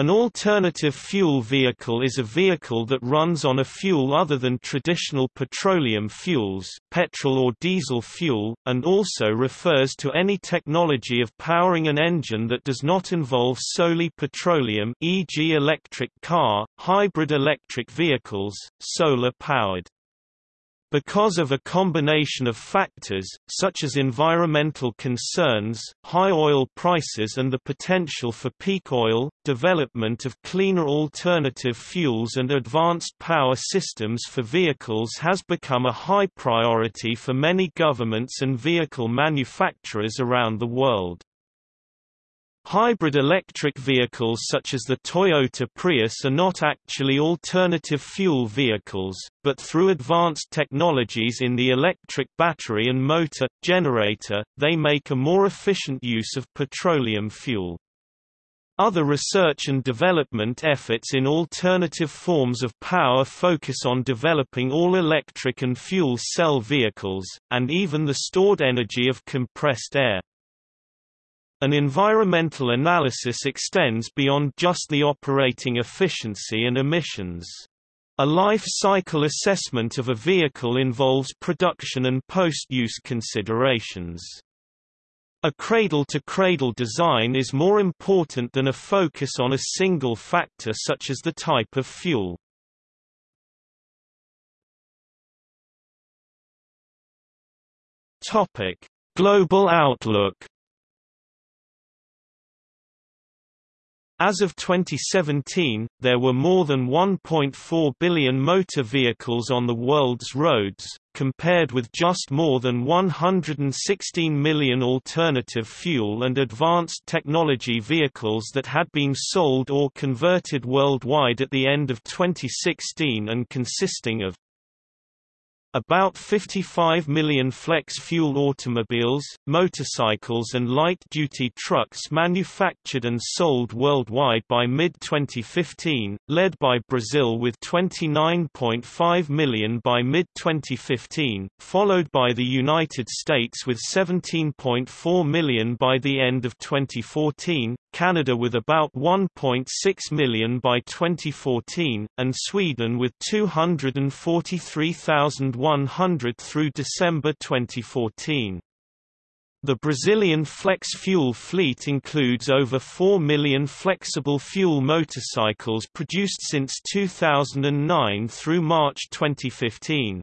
An alternative fuel vehicle is a vehicle that runs on a fuel other than traditional petroleum fuels petrol or diesel fuel, and also refers to any technology of powering an engine that does not involve solely petroleum e.g. electric car, hybrid electric vehicles, solar-powered. Because of a combination of factors, such as environmental concerns, high oil prices and the potential for peak oil, development of cleaner alternative fuels and advanced power systems for vehicles has become a high priority for many governments and vehicle manufacturers around the world. Hybrid electric vehicles such as the Toyota Prius are not actually alternative fuel vehicles, but through advanced technologies in the electric battery and motor, generator, they make a more efficient use of petroleum fuel. Other research and development efforts in alternative forms of power focus on developing all-electric and fuel cell vehicles, and even the stored energy of compressed air. An environmental analysis extends beyond just the operating efficiency and emissions. A life cycle assessment of a vehicle involves production and post-use considerations. A cradle-to-cradle -cradle design is more important than a focus on a single factor such as the type of fuel. Global outlook As of 2017, there were more than 1.4 billion motor vehicles on the world's roads, compared with just more than 116 million alternative fuel and advanced technology vehicles that had been sold or converted worldwide at the end of 2016 and consisting of about 55 million flex-fuel automobiles, motorcycles and light-duty trucks manufactured and sold worldwide by mid-2015, led by Brazil with 29.5 million by mid-2015, followed by the United States with 17.4 million by the end of 2014, Canada with about 1.6 million by 2014, and Sweden with 243,100 through December 2014. The Brazilian flex fuel fleet includes over 4 million flexible fuel motorcycles produced since 2009 through March 2015.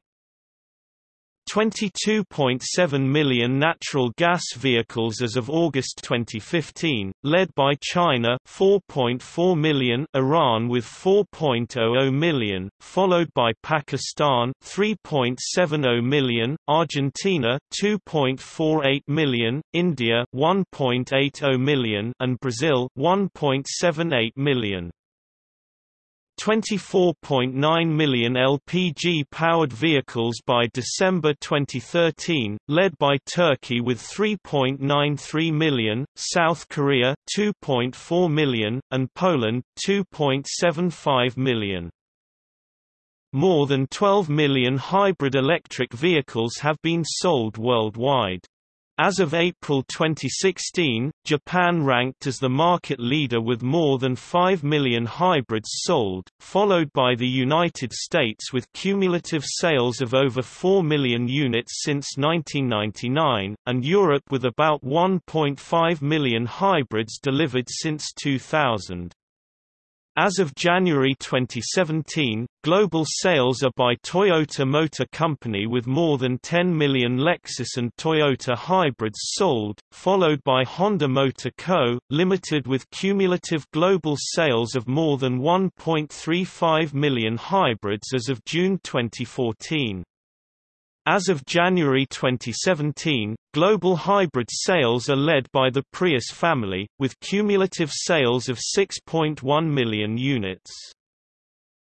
22.7 million natural gas vehicles as of August 2015, led by China 4.4 million, Iran with 4.00 million, followed by Pakistan 3.70 million, Argentina 2.48 million, India 1.80 million and Brazil 1.78 million. 24.9 million LPG-powered vehicles by December 2013, led by Turkey with 3.93 million, South Korea 2.4 million, and Poland 2.75 million. More than 12 million hybrid electric vehicles have been sold worldwide. As of April 2016, Japan ranked as the market leader with more than 5 million hybrids sold, followed by the United States with cumulative sales of over 4 million units since 1999, and Europe with about 1.5 million hybrids delivered since 2000. As of January 2017, global sales are by Toyota Motor Company with more than 10 million Lexus and Toyota hybrids sold, followed by Honda Motor Co., Limited with cumulative global sales of more than 1.35 million hybrids as of June 2014. As of January 2017, global hybrid sales are led by the Prius family, with cumulative sales of 6.1 million units.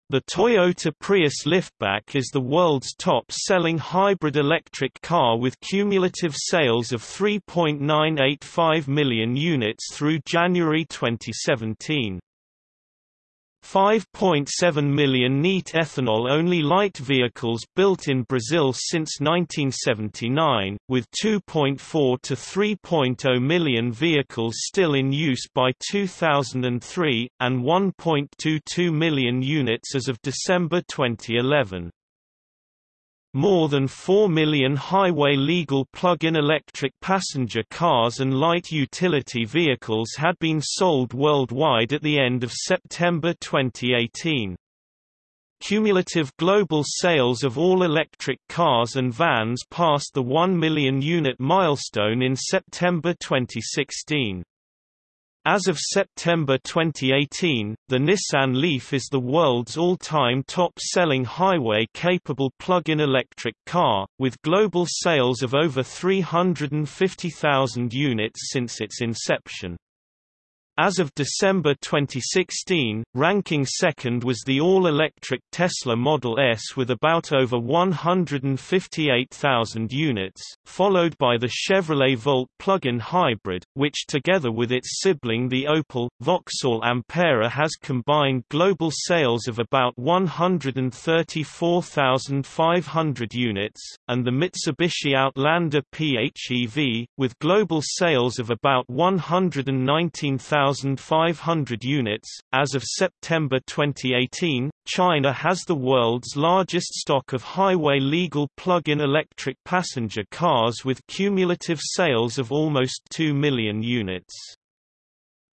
The Toyota Prius liftback is the world's top-selling hybrid electric car with cumulative sales of 3.985 million units through January 2017. 5.7 million neat ethanol-only light vehicles built in Brazil since 1979, with 2.4 to 3.0 million vehicles still in use by 2003, and 1.22 million units as of December 2011. More than 4 million highway-legal plug-in electric passenger cars and light utility vehicles had been sold worldwide at the end of September 2018. Cumulative global sales of all electric cars and vans passed the 1 million unit milestone in September 2016. As of September 2018, the Nissan Leaf is the world's all-time top-selling highway-capable plug-in electric car, with global sales of over 350,000 units since its inception. As of December 2016, ranking second was the all-electric Tesla Model S with about over 158,000 units, followed by the Chevrolet Volt plug-in hybrid, which together with its sibling the Opel, Vauxhall Ampera has combined global sales of about 134,500 units, and the Mitsubishi Outlander PHEV, with global sales of about 119,000 1,500 units. As of September 2018, China has the world's largest stock of highway legal plug-in electric passenger cars with cumulative sales of almost 2 million units.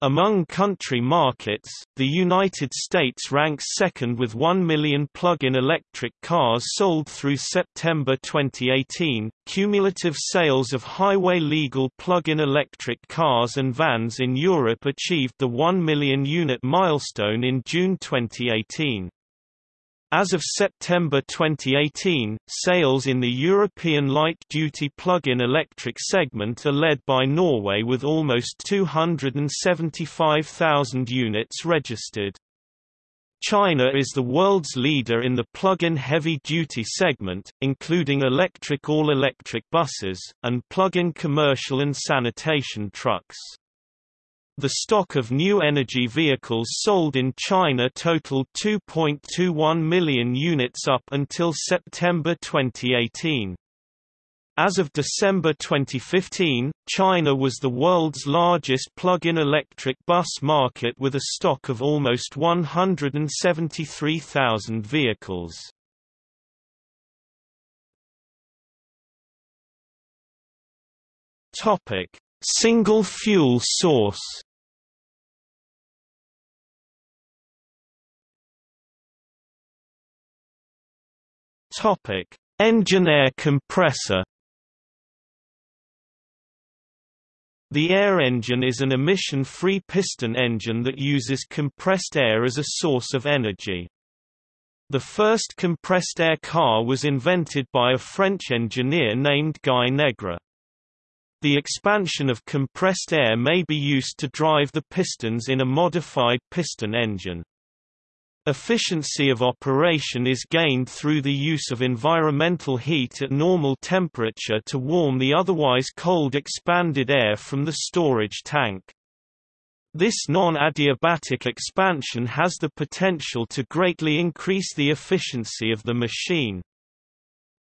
Among country markets, the United States ranks second with 1 million plug-in electric cars sold through September 2018. Cumulative sales of highway legal plug-in electric cars and vans in Europe achieved the 1 million unit milestone in June 2018. As of September 2018, sales in the European light-duty plug-in electric segment are led by Norway with almost 275,000 units registered. China is the world's leader in the plug-in heavy-duty segment, including electric all-electric buses, and plug-in commercial and sanitation trucks. The stock of new energy vehicles sold in China totaled 2.21 million units up until September 2018. As of December 2015, China was the world's largest plug-in electric bus market with a stock of almost 173,000 vehicles. Single fuel source Topic: Engine air compressor. The air engine is an emission-free piston engine that uses compressed air as a source of energy. The first compressed air car was invented by a French engineer named Guy Negre. The expansion of compressed air may be used to drive the pistons in a modified piston engine. Efficiency of operation is gained through the use of environmental heat at normal temperature to warm the otherwise cold expanded air from the storage tank. This non-adiabatic expansion has the potential to greatly increase the efficiency of the machine.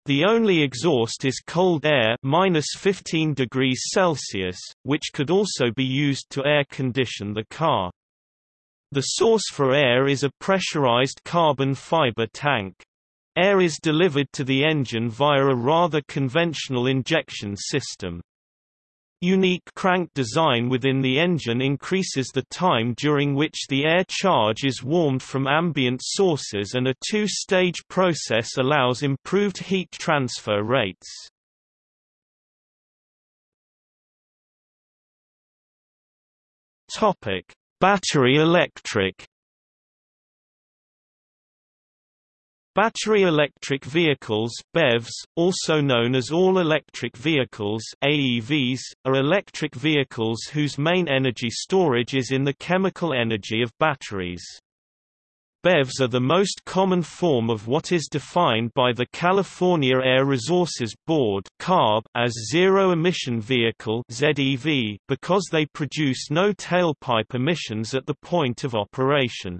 The only exhaust is cold air minus 15 degrees Celsius, which could also be used to air condition the car. The source for air is a pressurized carbon fiber tank. Air is delivered to the engine via a rather conventional injection system. Unique crank design within the engine increases the time during which the air charge is warmed from ambient sources and a two-stage process allows improved heat transfer rates. Topic: Battery electric Battery electric vehicles BEVs, also known as all-electric vehicles AEVs, are electric vehicles whose main energy storage is in the chemical energy of batteries. BEVs are the most common form of what is defined by the California Air Resources Board as zero-emission vehicle because they produce no tailpipe emissions at the point of operation.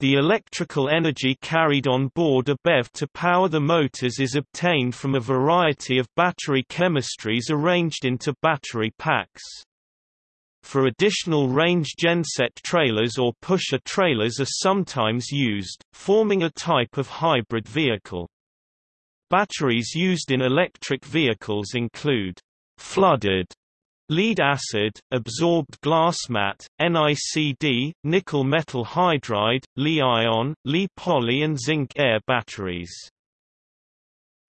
The electrical energy carried on board a BEV to power the motors is obtained from a variety of battery chemistries arranged into battery packs. For additional range genset trailers or pusher trailers are sometimes used, forming a type of hybrid vehicle. Batteries used in electric vehicles include flooded lead acid, absorbed glass mat, NICD, nickel metal hydride, Li-ion, Li-poly and zinc-air batteries.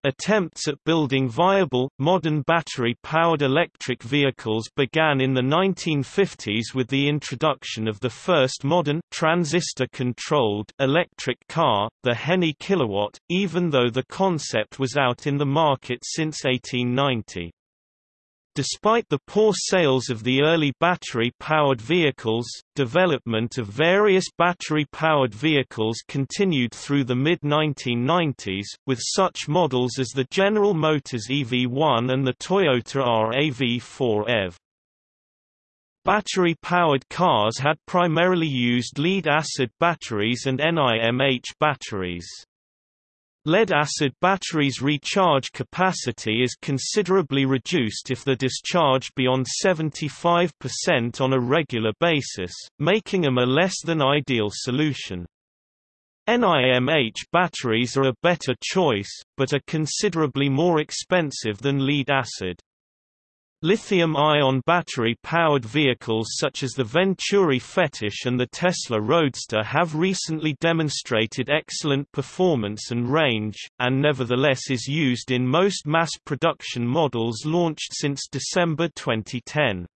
Attempts at building viable, modern battery-powered electric vehicles began in the 1950s with the introduction of the first modern transistor-controlled electric car, the Henny Kilowatt, even though the concept was out in the market since 1890. Despite the poor sales of the early battery-powered vehicles, development of various battery-powered vehicles continued through the mid-1990s, with such models as the General Motors EV1 and the Toyota RAV4 EV. Battery-powered cars had primarily used lead-acid batteries and NIMH batteries. Lead-acid batteries' recharge capacity is considerably reduced if they're discharged beyond 75% on a regular basis, making them a less than ideal solution. NIMH batteries are a better choice, but are considerably more expensive than lead-acid. Lithium-ion battery-powered vehicles such as the Venturi Fetish and the Tesla Roadster have recently demonstrated excellent performance and range, and nevertheless is used in most mass production models launched since December 2010.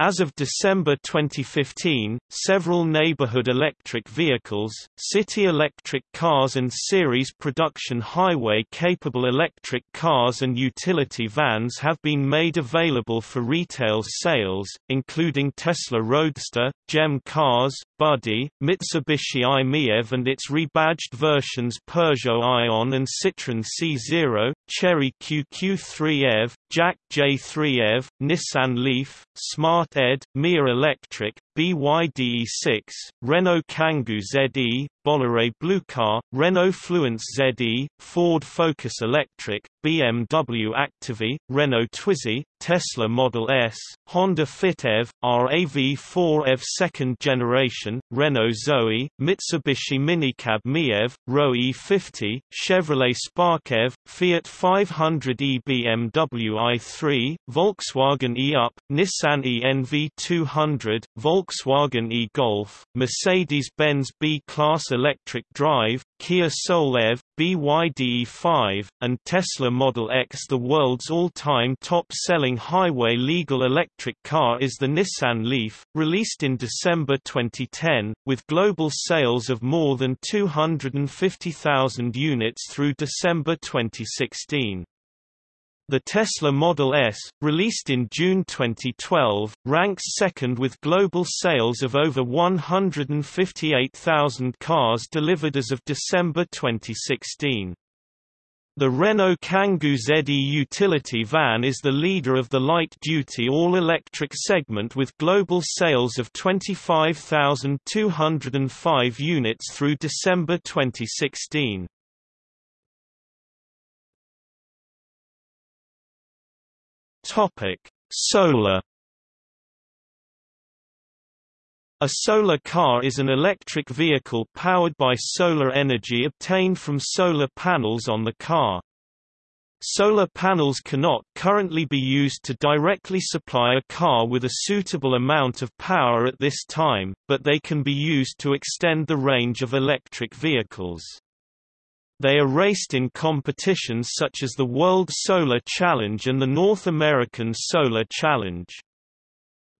As of December 2015, several neighborhood electric vehicles, city electric cars and series production highway-capable electric cars and utility vans have been made available for retail sales, including Tesla Roadster, GEM Cars, Buddy, Mitsubishi i-MiEV and its rebadged versions Peugeot Ion and Citroën C0, Chery QQ3 EV, JAC J3 EV, Nissan Leaf, Smart Ed, Mia Electric, BYD-E6, Renault Kangoo ZE, Bolloré Bluecar, Renault Fluence ZE, Ford Focus Electric, BMW ActiveE, Renault Twizy, Tesla Model S, Honda Fit EV, RAV4 EV second generation, Renault Zoe, Mitsubishi Minicab MiEV, Roewe E50, Chevrolet Spark EV, Fiat 500e BMW i3, Volkswagen e-Up, Nissan e-NV200, Volkswagen e-Golf, Mercedes-Benz B-Class electric drive, Kia Soul EV, BYD E5, and Tesla Model X. The world's all-time top-selling highway legal electric car is the Nissan Leaf, released in December 2010, with global sales of more than 250,000 units through December 2016. The Tesla Model S, released in June 2012, ranks second with global sales of over 158,000 cars delivered as of December 2016. The Renault Kangoo ZE utility van is the leader of the light-duty all-electric segment with global sales of 25,205 units through December 2016. Topic: Solar A solar car is an electric vehicle powered by solar energy obtained from solar panels on the car. Solar panels cannot currently be used to directly supply a car with a suitable amount of power at this time, but they can be used to extend the range of electric vehicles. They are raced in competitions such as the World Solar Challenge and the North American Solar Challenge.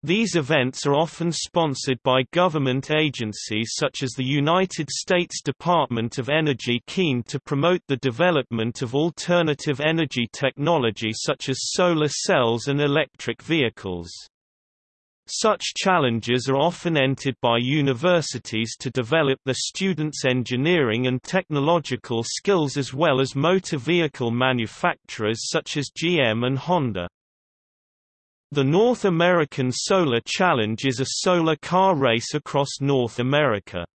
These events are often sponsored by government agencies such as the United States Department of Energy keen to promote the development of alternative energy technology such as solar cells and electric vehicles. Such challenges are often entered by universities to develop the students' engineering and technological skills as well as motor vehicle manufacturers such as GM and Honda. The North American Solar Challenge is a solar car race across North America.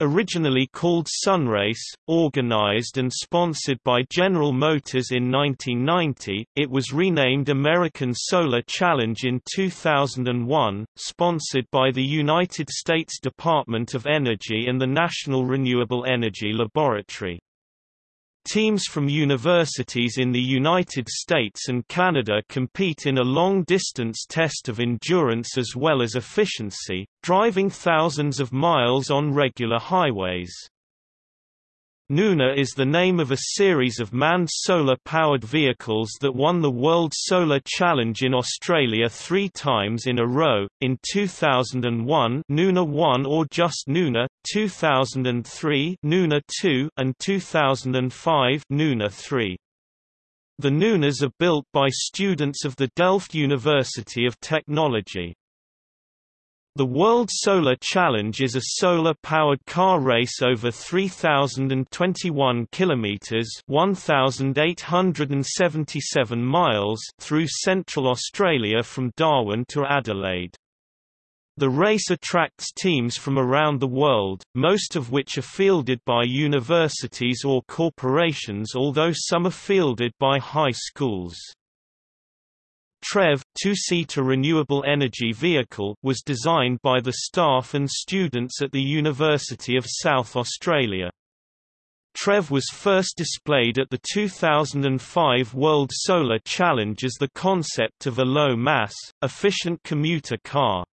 Originally called Sunrayce, organized and sponsored by General Motors in 1990, it was renamed American Solar Challenge in 2001, sponsored by the United States Department of Energy and the National Renewable Energy Laboratory. Teams from universities in the United States and Canada compete in a long-distance test of endurance as well as efficiency, driving thousands of miles on regular highways. Nuna is the name of a series of manned solar-powered vehicles that won the World Solar Challenge in Australia three times in a row, in 2001 Nuna 1 or just Nuna, 2003 Nuna 2 and 2005 Nuna 3. The Nunas are built by students of the Delft University of Technology. The World Solar Challenge is a solar-powered car race over 3021 kilometers, 1877 miles through central Australia from Darwin to Adelaide. The race attracts teams from around the world, most of which are fielded by universities or corporations although some are fielded by high schools. TREV two-seater renewable energy vehicle was designed by the staff and students at the University of South Australia. TREV was first displayed at the 2005 World Solar Challenge as the concept of a low-mass, efficient commuter car.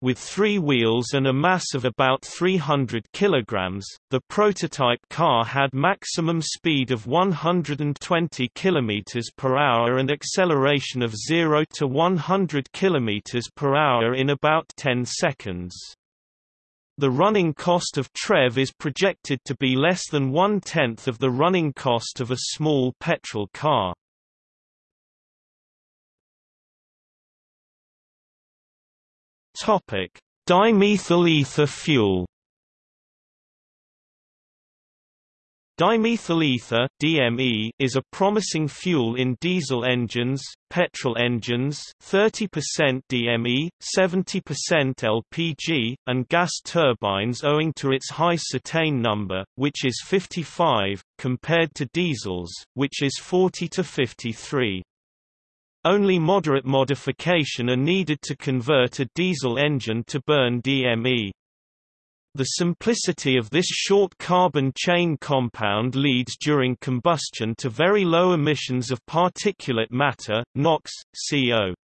With three wheels and a mass of about 300 kg, the prototype car had maximum speed of 120 km per hour and acceleration of 0 to 100 km per hour in about 10 seconds. The running cost of TREV is projected to be less than one-tenth of the running cost of a small petrol car. Topic: Dimethyl ether fuel. Dimethyl ether (DME) is a promising fuel in diesel engines, petrol engines, 30% DME, 70% LPG, and gas turbines owing to its high cetane number, which is 55, compared to diesels, which is 40 to 53. Only moderate modification are needed to convert a diesel engine to burn DME. The simplicity of this short carbon chain compound leads during combustion to very low emissions of particulate matter, NOx, CO.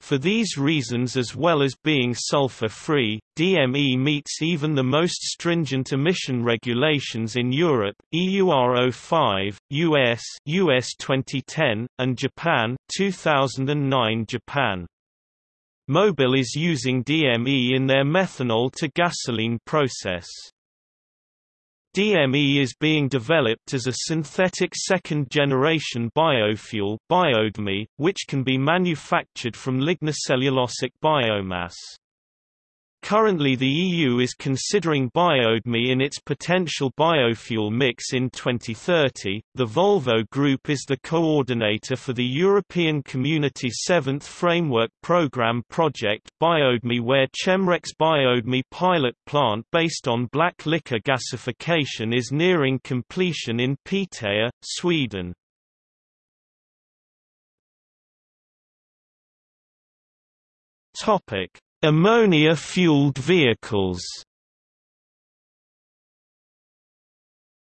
For these reasons as well as being sulfur-free, DME meets even the most stringent emission regulations in Europe, EUR 05, US, US 2010, and Japan 2009 Japan. Mobil is using DME in their methanol to gasoline process. DME is being developed as a synthetic second-generation biofuel biodme, which can be manufactured from lignocellulosic biomass. Currently the EU is considering biodme in its potential biofuel mix in 2030. The Volvo Group is the coordinator for the European Community 7th Framework Programme project Biodme where Chemrec Biodme pilot plant based on black liquor gasification is nearing completion in Piteå, Sweden. Topic Ammonia-fueled vehicles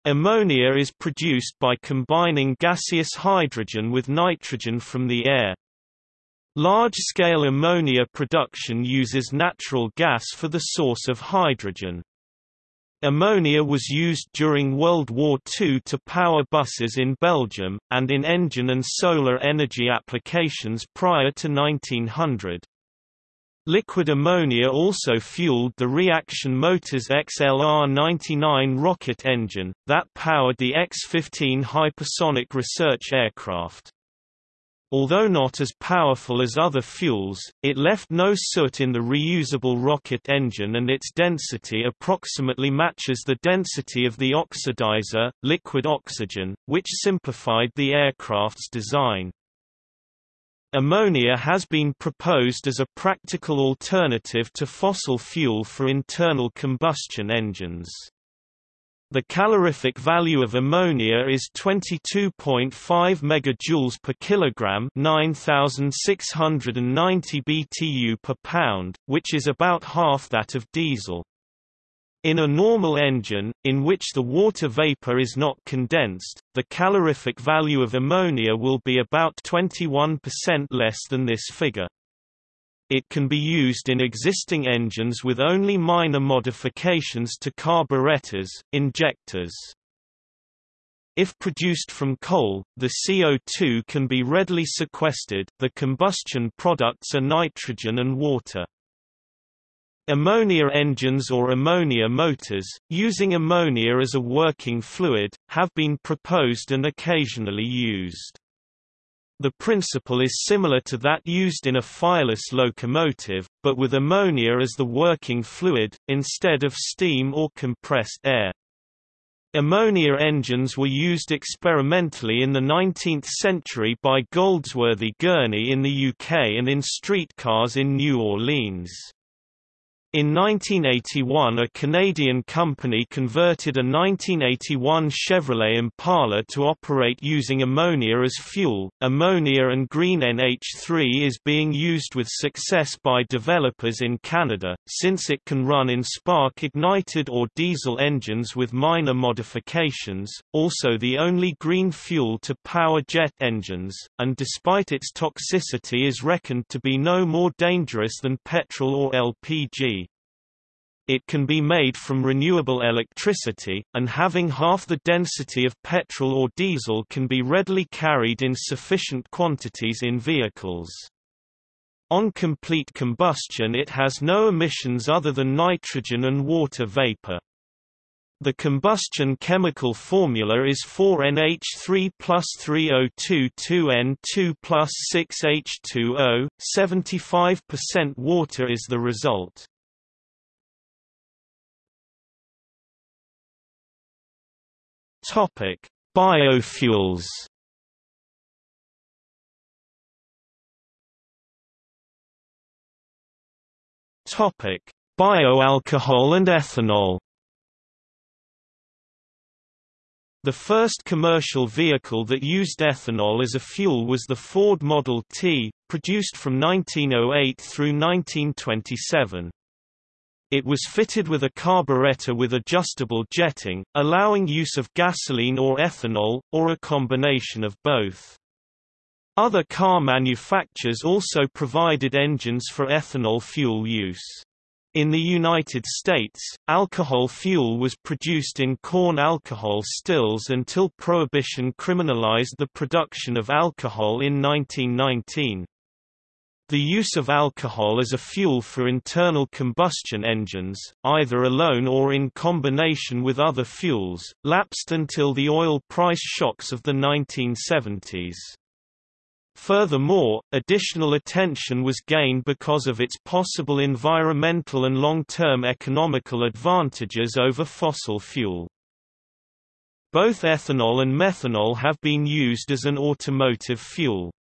Ammonia is produced by combining gaseous hydrogen with nitrogen from the air. Large-scale ammonia production uses natural gas for the source of hydrogen. Ammonia was used during World War II to power buses in Belgium, and in engine and solar energy applications prior to 1900. Liquid ammonia also fueled the Reaction Motors XLR-99 rocket engine, that powered the X-15 hypersonic research aircraft. Although not as powerful as other fuels, it left no soot in the reusable rocket engine and its density approximately matches the density of the oxidizer, liquid oxygen, which simplified the aircraft's design. Ammonia has been proposed as a practical alternative to fossil fuel for internal combustion engines. The calorific value of ammonia is 22.5 megajoules per kilogram, 9690 BTU per pound, which is about half that of diesel. In a normal engine, in which the water vapor is not condensed, the calorific value of ammonia will be about 21% less than this figure. It can be used in existing engines with only minor modifications to carburetors, injectors. If produced from coal, the CO2 can be readily sequestered the combustion products are nitrogen and water. Ammonia engines or ammonia motors, using ammonia as a working fluid, have been proposed and occasionally used. The principle is similar to that used in a fireless locomotive, but with ammonia as the working fluid, instead of steam or compressed air. Ammonia engines were used experimentally in the 19th century by Goldsworthy Gurney in the UK and in streetcars in New Orleans. In 1981 a Canadian company converted a 1981 Chevrolet Impala to operate using ammonia as fuel. Ammonia and green NH3 is being used with success by developers in Canada, since it can run in spark-ignited or diesel engines with minor modifications, also the only green fuel to power jet engines, and despite its toxicity is reckoned to be no more dangerous than petrol or LPG. It can be made from renewable electricity, and having half the density of petrol or diesel can be readily carried in sufficient quantities in vehicles. On complete combustion it has no emissions other than nitrogen and water vapor. The combustion chemical formula is 4NH3 plus 3022N2 plus 6H2O, 75% water is the result. Topic: Biofuels. Topic: Bioalcohol and ethanol. The first commercial vehicle that used ethanol as a fuel was the Ford Model T, produced from 1908 through 1927. It was fitted with a carburetor with adjustable jetting, allowing use of gasoline or ethanol, or a combination of both. Other car manufacturers also provided engines for ethanol fuel use. In the United States, alcohol fuel was produced in corn alcohol stills until Prohibition criminalized the production of alcohol in 1919. The use of alcohol as a fuel for internal combustion engines, either alone or in combination with other fuels, lapsed until the oil price shocks of the 1970s. Furthermore, additional attention was gained because of its possible environmental and long-term economical advantages over fossil fuel. Both ethanol and methanol have been used as an automotive fuel.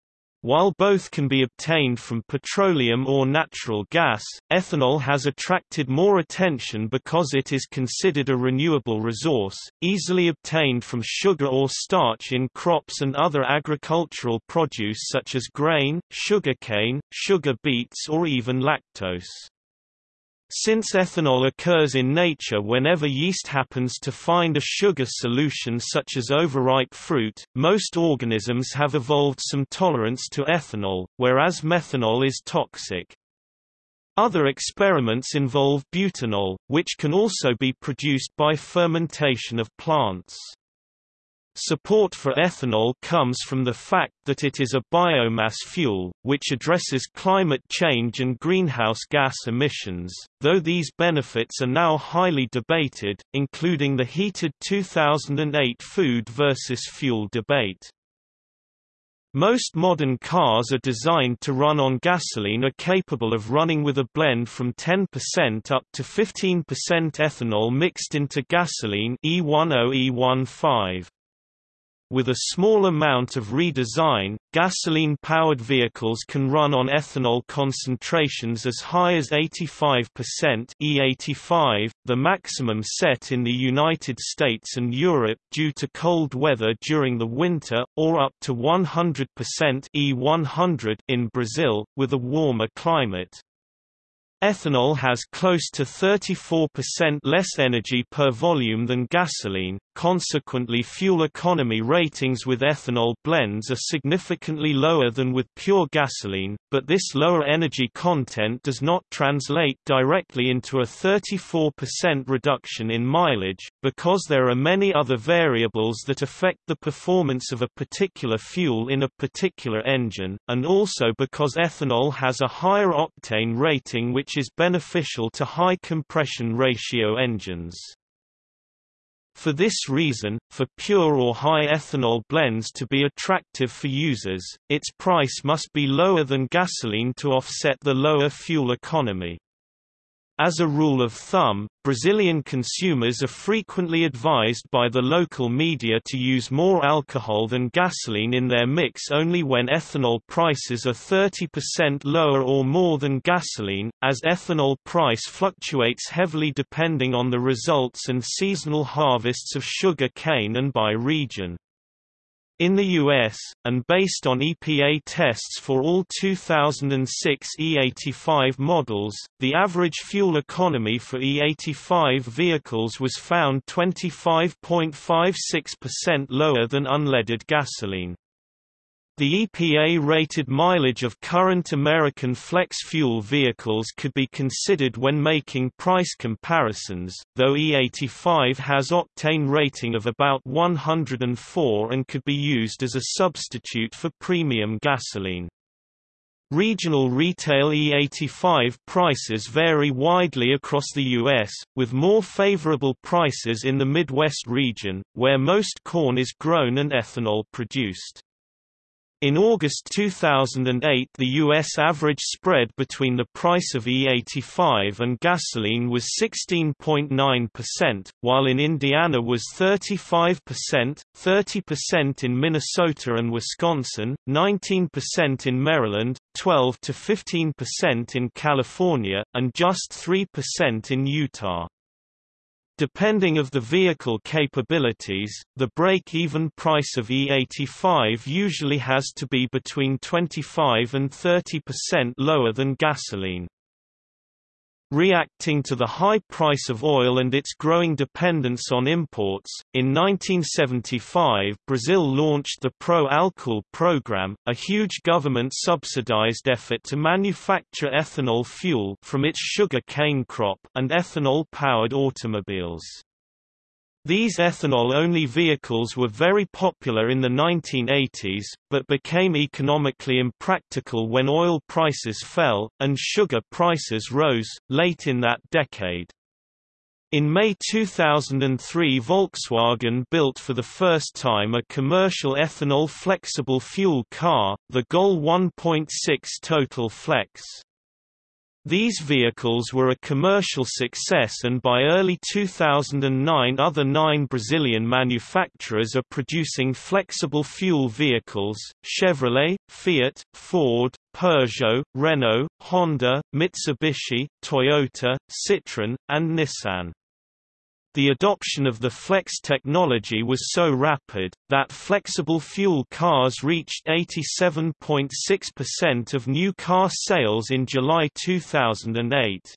While both can be obtained from petroleum or natural gas, ethanol has attracted more attention because it is considered a renewable resource, easily obtained from sugar or starch in crops and other agricultural produce such as grain, sugarcane, sugar beets or even lactose. Since ethanol occurs in nature whenever yeast happens to find a sugar solution such as overripe fruit, most organisms have evolved some tolerance to ethanol, whereas methanol is toxic. Other experiments involve butanol, which can also be produced by fermentation of plants. Support for ethanol comes from the fact that it is a biomass fuel, which addresses climate change and greenhouse gas emissions, though these benefits are now highly debated, including the heated 2008 food versus fuel debate. Most modern cars are designed to run on gasoline are capable of running with a blend from 10% up to 15% ethanol mixed into gasoline E10 E15. With a small amount of redesign, gasoline-powered vehicles can run on ethanol concentrations as high as 85% E85, the maximum set in the United States and Europe due to cold weather during the winter, or up to 100% E100 in Brazil, with a warmer climate. Ethanol has close to 34% less energy per volume than gasoline, consequently fuel economy ratings with ethanol blends are significantly lower than with pure gasoline, but this lower energy content does not translate directly into a 34% reduction in mileage, because there are many other variables that affect the performance of a particular fuel in a particular engine, and also because ethanol has a higher octane rating which is beneficial to high compression ratio engines. For this reason, for pure or high ethanol blends to be attractive for users, its price must be lower than gasoline to offset the lower fuel economy. As a rule of thumb, Brazilian consumers are frequently advised by the local media to use more alcohol than gasoline in their mix only when ethanol prices are 30% lower or more than gasoline, as ethanol price fluctuates heavily depending on the results and seasonal harvests of sugar cane and by region. In the US, and based on EPA tests for all 2006 E85 models, the average fuel economy for E85 vehicles was found 25.56% lower than unleaded gasoline. The EPA-rated mileage of current American flex-fuel vehicles could be considered when making price comparisons, though E85 has octane rating of about 104 and could be used as a substitute for premium gasoline. Regional retail E85 prices vary widely across the U.S., with more favorable prices in the Midwest region, where most corn is grown and ethanol produced. In August 2008 the U.S. average spread between the price of E85 and gasoline was 16.9%, while in Indiana was 35%, 30% in Minnesota and Wisconsin, 19% in Maryland, 12 to 15% in California, and just 3% in Utah. Depending of the vehicle capabilities, the break-even price of E85 usually has to be between 25 and 30% lower than gasoline. Reacting to the high price of oil and its growing dependence on imports, in 1975 Brazil launched the Pro-Álcool program, a huge government-subsidized effort to manufacture ethanol fuel from its sugar cane crop and ethanol-powered automobiles. These ethanol-only vehicles were very popular in the 1980s, but became economically impractical when oil prices fell, and sugar prices rose, late in that decade. In May 2003 Volkswagen built for the first time a commercial ethanol flexible fuel car, the Gol 1.6 Total Flex. These vehicles were a commercial success and by early 2009 other nine Brazilian manufacturers are producing flexible fuel vehicles, Chevrolet, Fiat, Ford, Peugeot, Renault, Honda, Mitsubishi, Toyota, Citroën, and Nissan. The adoption of the flex technology was so rapid, that flexible fuel cars reached 87.6% of new car sales in July 2008.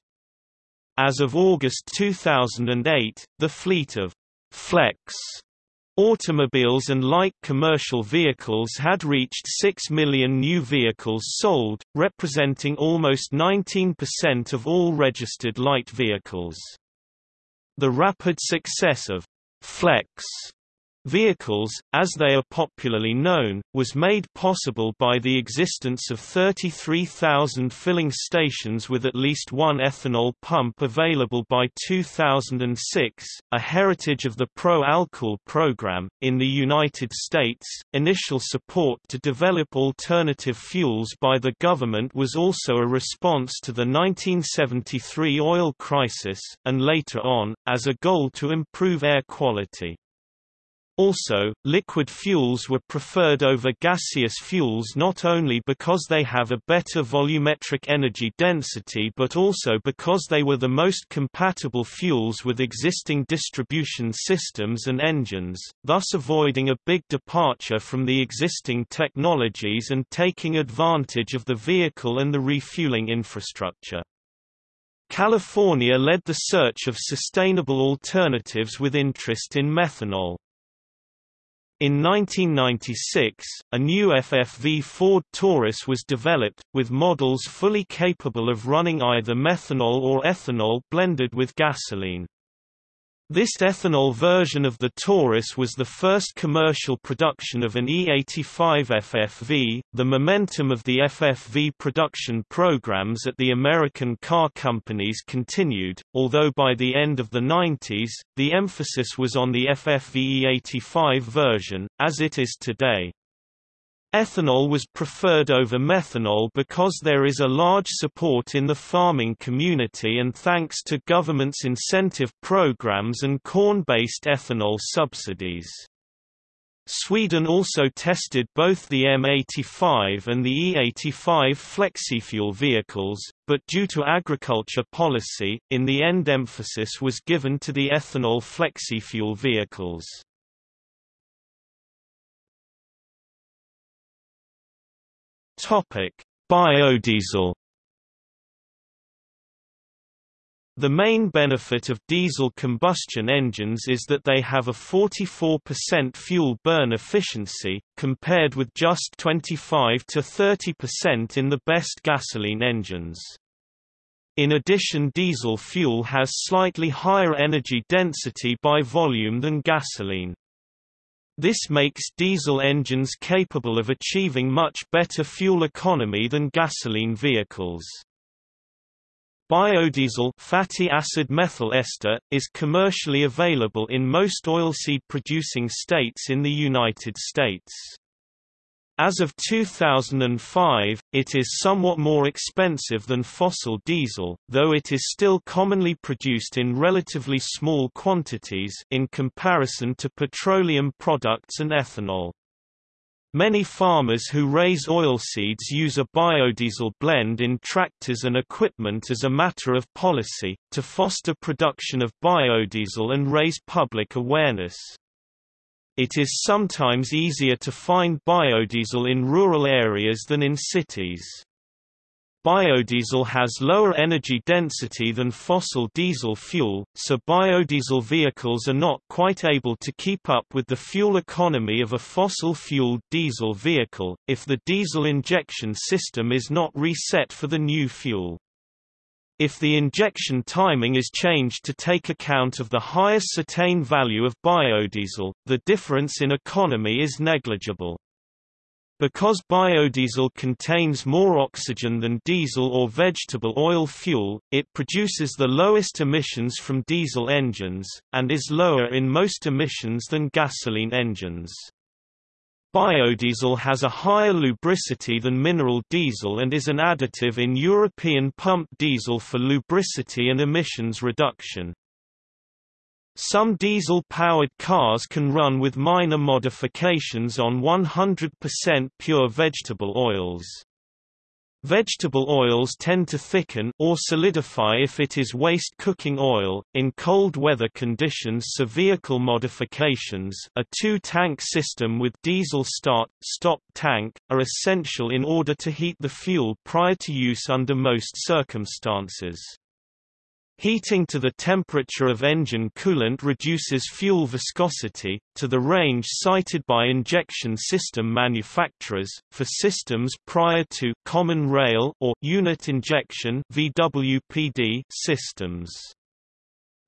As of August 2008, the fleet of flex automobiles and light commercial vehicles had reached 6 million new vehicles sold, representing almost 19% of all registered light vehicles. The rapid success of «flex» Vehicles, as they are popularly known, was made possible by the existence of 33,000 filling stations with at least one ethanol pump available by 2006, a heritage of the Pro-Álcool program. In the United States, initial support to develop alternative fuels by the government was also a response to the 1973 oil crisis, and later on, as a goal to improve air quality. Also, liquid fuels were preferred over gaseous fuels not only because they have a better volumetric energy density but also because they were the most compatible fuels with existing distribution systems and engines, thus avoiding a big departure from the existing technologies and taking advantage of the vehicle and the refueling infrastructure. California led the search of sustainable alternatives with interest in methanol. In 1996, a new FFV Ford Taurus was developed, with models fully capable of running either methanol or ethanol blended with gasoline. This ethanol version of the Taurus was the first commercial production of an E85 FFV. The momentum of the FFV production programs at the American car companies continued, although by the end of the 90s, the emphasis was on the FFV E85 version, as it is today. Ethanol was preferred over methanol because there is a large support in the farming community and thanks to government's incentive programs and corn-based ethanol subsidies. Sweden also tested both the M85 and the E85 flexifuel vehicles, but due to agriculture policy, in the end emphasis was given to the ethanol flexifuel vehicles. Topic: Biodiesel. The main benefit of diesel combustion engines is that they have a 44% fuel burn efficiency, compared with just 25 to 30% in the best gasoline engines. In addition diesel fuel has slightly higher energy density by volume than gasoline. This makes diesel engines capable of achieving much better fuel economy than gasoline vehicles. Biodiesel fatty acid methyl ester, is commercially available in most oilseed producing states in the United States. As of 2005, it is somewhat more expensive than fossil diesel, though it is still commonly produced in relatively small quantities in comparison to petroleum products and ethanol. Many farmers who raise oilseeds use a biodiesel blend in tractors and equipment as a matter of policy, to foster production of biodiesel and raise public awareness. It is sometimes easier to find biodiesel in rural areas than in cities. Biodiesel has lower energy density than fossil diesel fuel, so biodiesel vehicles are not quite able to keep up with the fuel economy of a fossil-fueled diesel vehicle, if the diesel injection system is not reset for the new fuel. If the injection timing is changed to take account of the higher cetane value of biodiesel, the difference in economy is negligible. Because biodiesel contains more oxygen than diesel or vegetable oil fuel, it produces the lowest emissions from diesel engines, and is lower in most emissions than gasoline engines. Biodiesel has a higher lubricity than mineral diesel and is an additive in European pump diesel for lubricity and emissions reduction. Some diesel-powered cars can run with minor modifications on 100% pure vegetable oils. Vegetable oils tend to thicken or solidify if it is waste cooking oil. In cold weather conditions, so vehicle modifications, a two-tank system with diesel start-stop tank, are essential in order to heat the fuel prior to use under most circumstances. Heating to the temperature of engine coolant reduces fuel viscosity, to the range cited by injection system manufacturers, for systems prior to common rail or unit injection VWPD systems.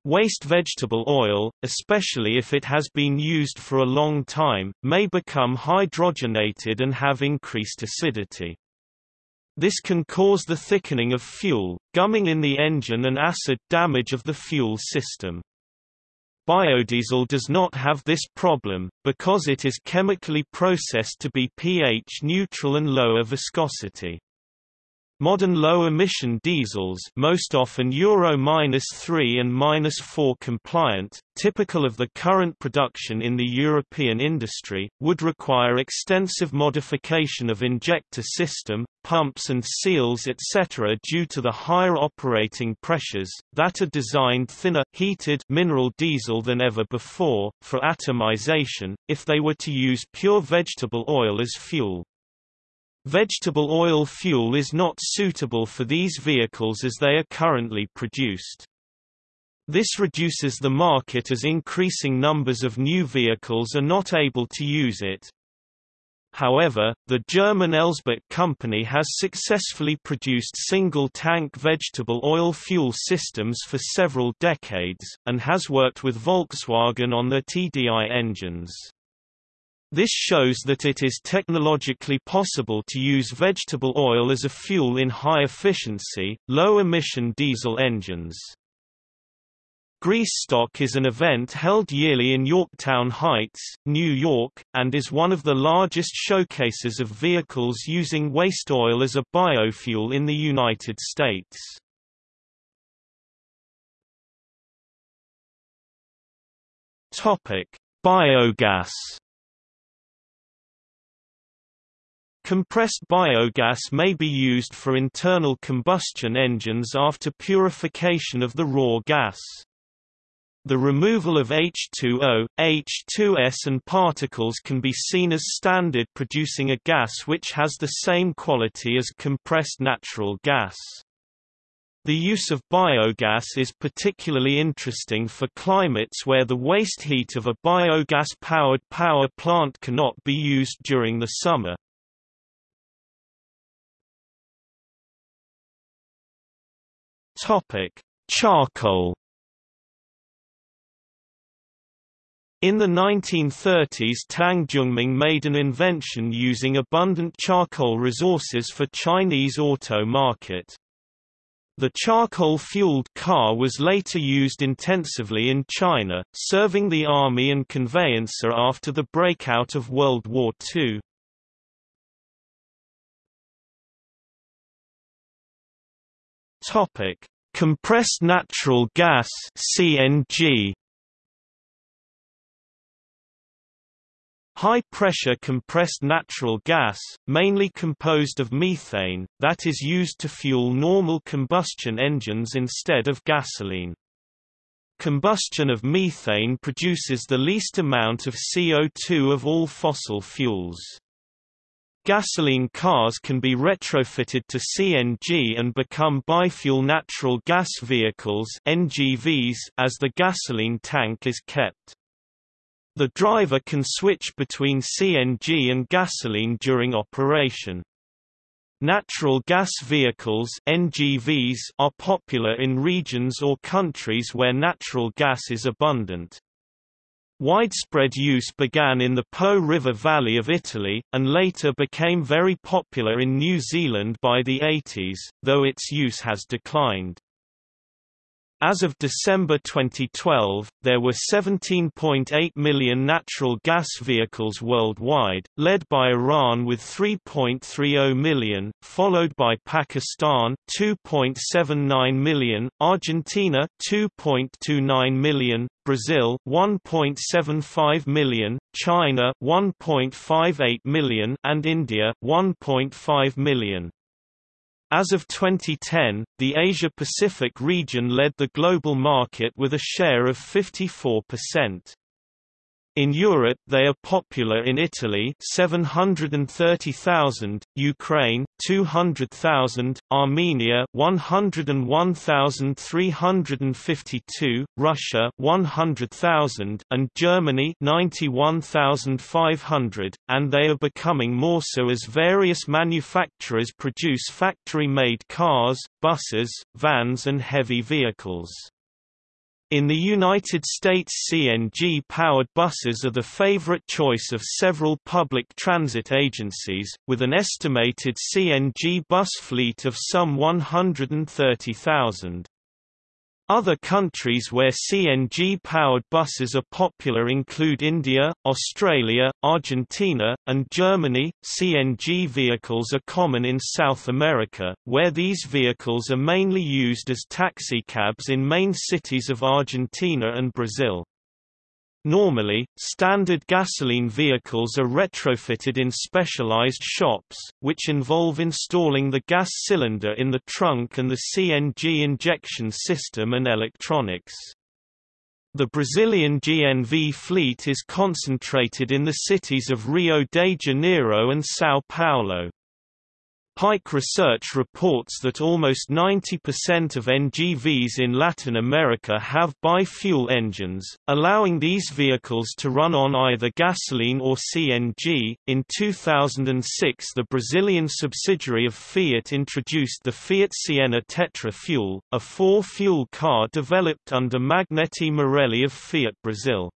Waste vegetable oil, especially if it has been used for a long time, may become hydrogenated and have increased acidity. This can cause the thickening of fuel, gumming in the engine and acid damage of the fuel system. Biodiesel does not have this problem, because it is chemically processed to be pH neutral and lower viscosity. Modern low-emission diesels most often Euro-3 and 4 compliant, typical of the current production in the European industry, would require extensive modification of injector system, pumps and seals etc. due to the higher operating pressures, that are designed thinner heated mineral diesel than ever before, for atomization, if they were to use pure vegetable oil as fuel. Vegetable oil fuel is not suitable for these vehicles as they are currently produced. This reduces the market as increasing numbers of new vehicles are not able to use it. However, the German Elsbett company has successfully produced single-tank vegetable oil fuel systems for several decades, and has worked with Volkswagen on their TDI engines. This shows that it is technologically possible to use vegetable oil as a fuel in high-efficiency, low-emission diesel engines. Greasestock is an event held yearly in Yorktown Heights, New York, and is one of the largest showcases of vehicles using waste oil as a biofuel in the United States. Biogas Compressed biogas may be used for internal combustion engines after purification of the raw gas. The removal of H2O, H2S and particles can be seen as standard producing a gas which has the same quality as compressed natural gas. The use of biogas is particularly interesting for climates where the waste heat of a biogas-powered power plant cannot be used during the summer. Topic: Charcoal. In the 1930s Tang Zhongming made an invention using abundant charcoal resources for Chinese auto market. The charcoal-fueled car was later used intensively in China, serving the army and conveyancer after the breakout of World War II. Topic: Compressed natural gas (CNG). High-pressure compressed natural gas, mainly composed of methane, that is used to fuel normal combustion engines instead of gasoline. Combustion of methane produces the least amount of CO2 of all fossil fuels. Gasoline cars can be retrofitted to CNG and become bi-fuel natural gas vehicles NGVs as the gasoline tank is kept. The driver can switch between CNG and gasoline during operation. Natural gas vehicles NGVs are popular in regions or countries where natural gas is abundant. Widespread use began in the Po River Valley of Italy, and later became very popular in New Zealand by the 80s, though its use has declined. As of December 2012, there were 17.8 million natural gas vehicles worldwide, led by Iran with 3.30 million, followed by Pakistan 2.79 million, Argentina 2.29 million, Brazil 1.75 million, China 1.58 million, and India 1.5 million. As of 2010, the Asia-Pacific region led the global market with a share of 54%. In Europe they are popular in Italy 730,000, Ukraine 200,000, Armenia 101,352, Russia 100,000 and Germany 91,500 and they are becoming more so as various manufacturers produce factory-made cars, buses, vans and heavy vehicles. In the United States CNG-powered buses are the favorite choice of several public transit agencies, with an estimated CNG bus fleet of some 130,000. Other countries where CNG-powered buses are popular include India, Australia, Argentina, and Germany. CNG vehicles are common in South America, where these vehicles are mainly used as taxicabs in main cities of Argentina and Brazil. Normally, standard gasoline vehicles are retrofitted in specialized shops, which involve installing the gas cylinder in the trunk and the CNG injection system and electronics. The Brazilian GNV fleet is concentrated in the cities of Rio de Janeiro and São Paulo. Pike Research reports that almost 90% of NGVs in Latin America have bi-fuel engines, allowing these vehicles to run on either gasoline or CNG. In 2006, the Brazilian subsidiary of Fiat introduced the Fiat Siena Tetra Fuel, a four-fuel car developed under Magneti Marelli of Fiat Brazil.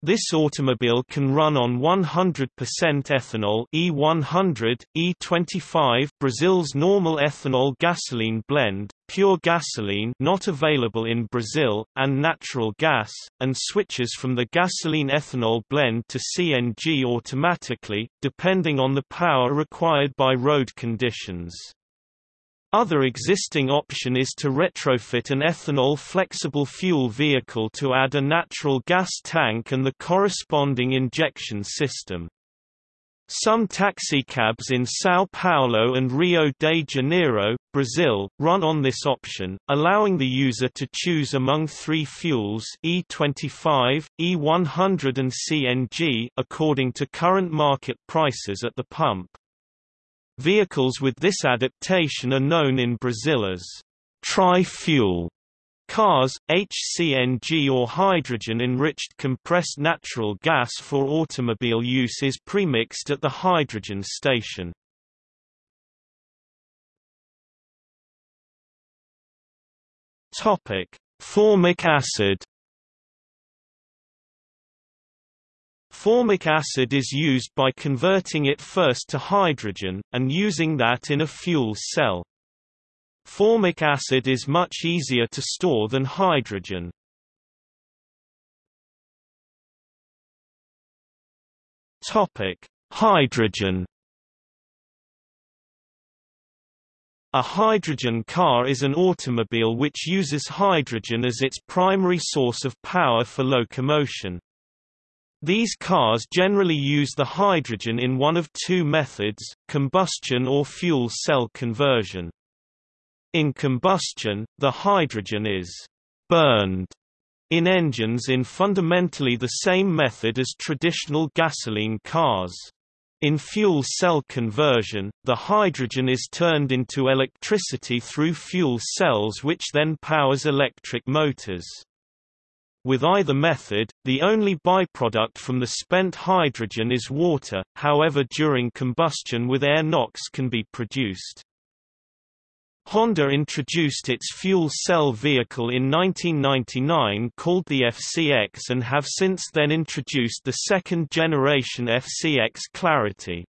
This automobile can run on 100% ethanol E100, E25 Brazil's normal ethanol gasoline blend, pure gasoline not available in Brazil, and natural gas, and switches from the gasoline-ethanol blend to CNG automatically, depending on the power required by road conditions. Other existing option is to retrofit an ethanol flexible fuel vehicle to add a natural gas tank and the corresponding injection system. Some taxicabs in São Paulo and Rio de Janeiro, Brazil, run on this option, allowing the user to choose among three fuels E25, E100 and CNG according to current market prices at the pump. Vehicles with this adaptation are known in Brazil as tri-fuel cars, HCNG or hydrogen-enriched compressed natural gas for automobile use is premixed at the hydrogen station. Formic acid Formic acid is used by converting it first to hydrogen, and using that in a fuel cell. Formic acid is much easier to store than hydrogen. Hydrogen A hydrogen car is an automobile which uses hydrogen as its primary source of power for locomotion. These cars generally use the hydrogen in one of two methods, combustion or fuel cell conversion. In combustion, the hydrogen is burned in engines in fundamentally the same method as traditional gasoline cars. In fuel cell conversion, the hydrogen is turned into electricity through fuel cells which then powers electric motors. With either method, the only byproduct from the spent hydrogen is water, however during combustion with air NOx can be produced. Honda introduced its fuel cell vehicle in 1999 called the FCX and have since then introduced the second generation FCX Clarity.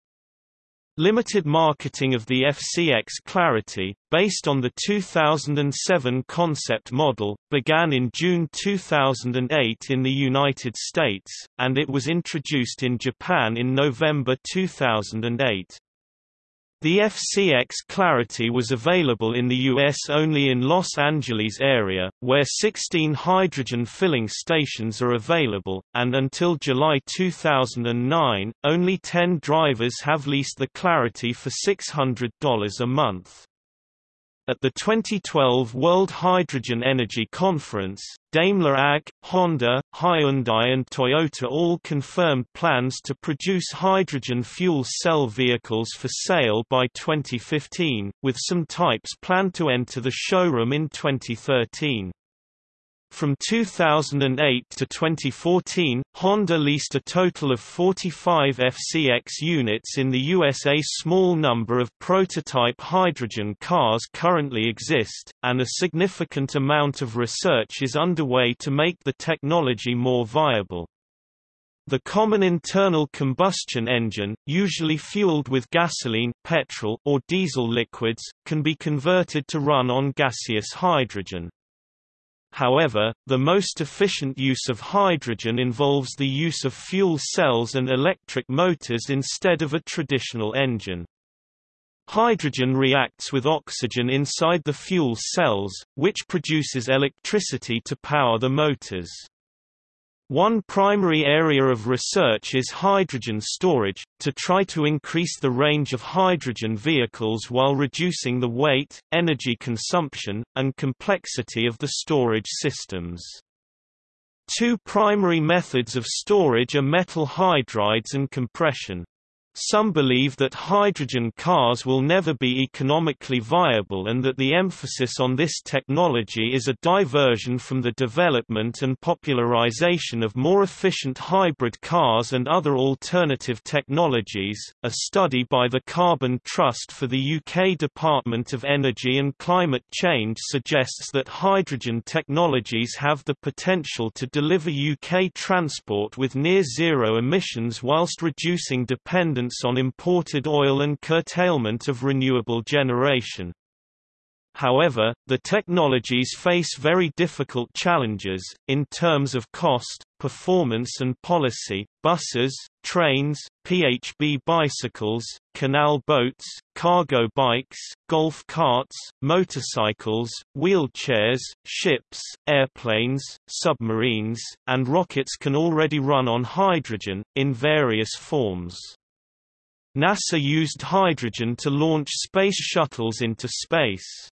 Limited marketing of the FCX Clarity, based on the 2007 concept model, began in June 2008 in the United States, and it was introduced in Japan in November 2008. The FCX Clarity was available in the U.S. only in Los Angeles area, where 16 hydrogen filling stations are available, and until July 2009, only 10 drivers have leased the Clarity for $600 a month. At the 2012 World Hydrogen Energy Conference, Daimler AG, Honda, Hyundai and Toyota all confirmed plans to produce hydrogen fuel cell vehicles for sale by 2015, with some types planned to enter the showroom in 2013. From 2008 to 2014, Honda leased a total of 45 FCX units in the US. A small number of prototype hydrogen cars currently exist, and a significant amount of research is underway to make the technology more viable. The common internal combustion engine, usually fueled with gasoline, petrol, or diesel liquids, can be converted to run on gaseous hydrogen. However, the most efficient use of hydrogen involves the use of fuel cells and electric motors instead of a traditional engine. Hydrogen reacts with oxygen inside the fuel cells, which produces electricity to power the motors. One primary area of research is hydrogen storage, to try to increase the range of hydrogen vehicles while reducing the weight, energy consumption, and complexity of the storage systems. Two primary methods of storage are metal hydrides and compression. Some believe that hydrogen cars will never be economically viable and that the emphasis on this technology is a diversion from the development and popularization of more efficient hybrid cars and other alternative technologies. A study by the Carbon Trust for the UK Department of Energy and Climate Change suggests that hydrogen technologies have the potential to deliver UK transport with near zero emissions whilst reducing dependence on imported oil and curtailment of renewable generation. However, the technologies face very difficult challenges, in terms of cost, performance and policy. Buses, trains, PHB bicycles, canal boats, cargo bikes, golf carts, motorcycles, wheelchairs, ships, airplanes, submarines, and rockets can already run on hydrogen, in various forms. NASA used hydrogen to launch space shuttles into space.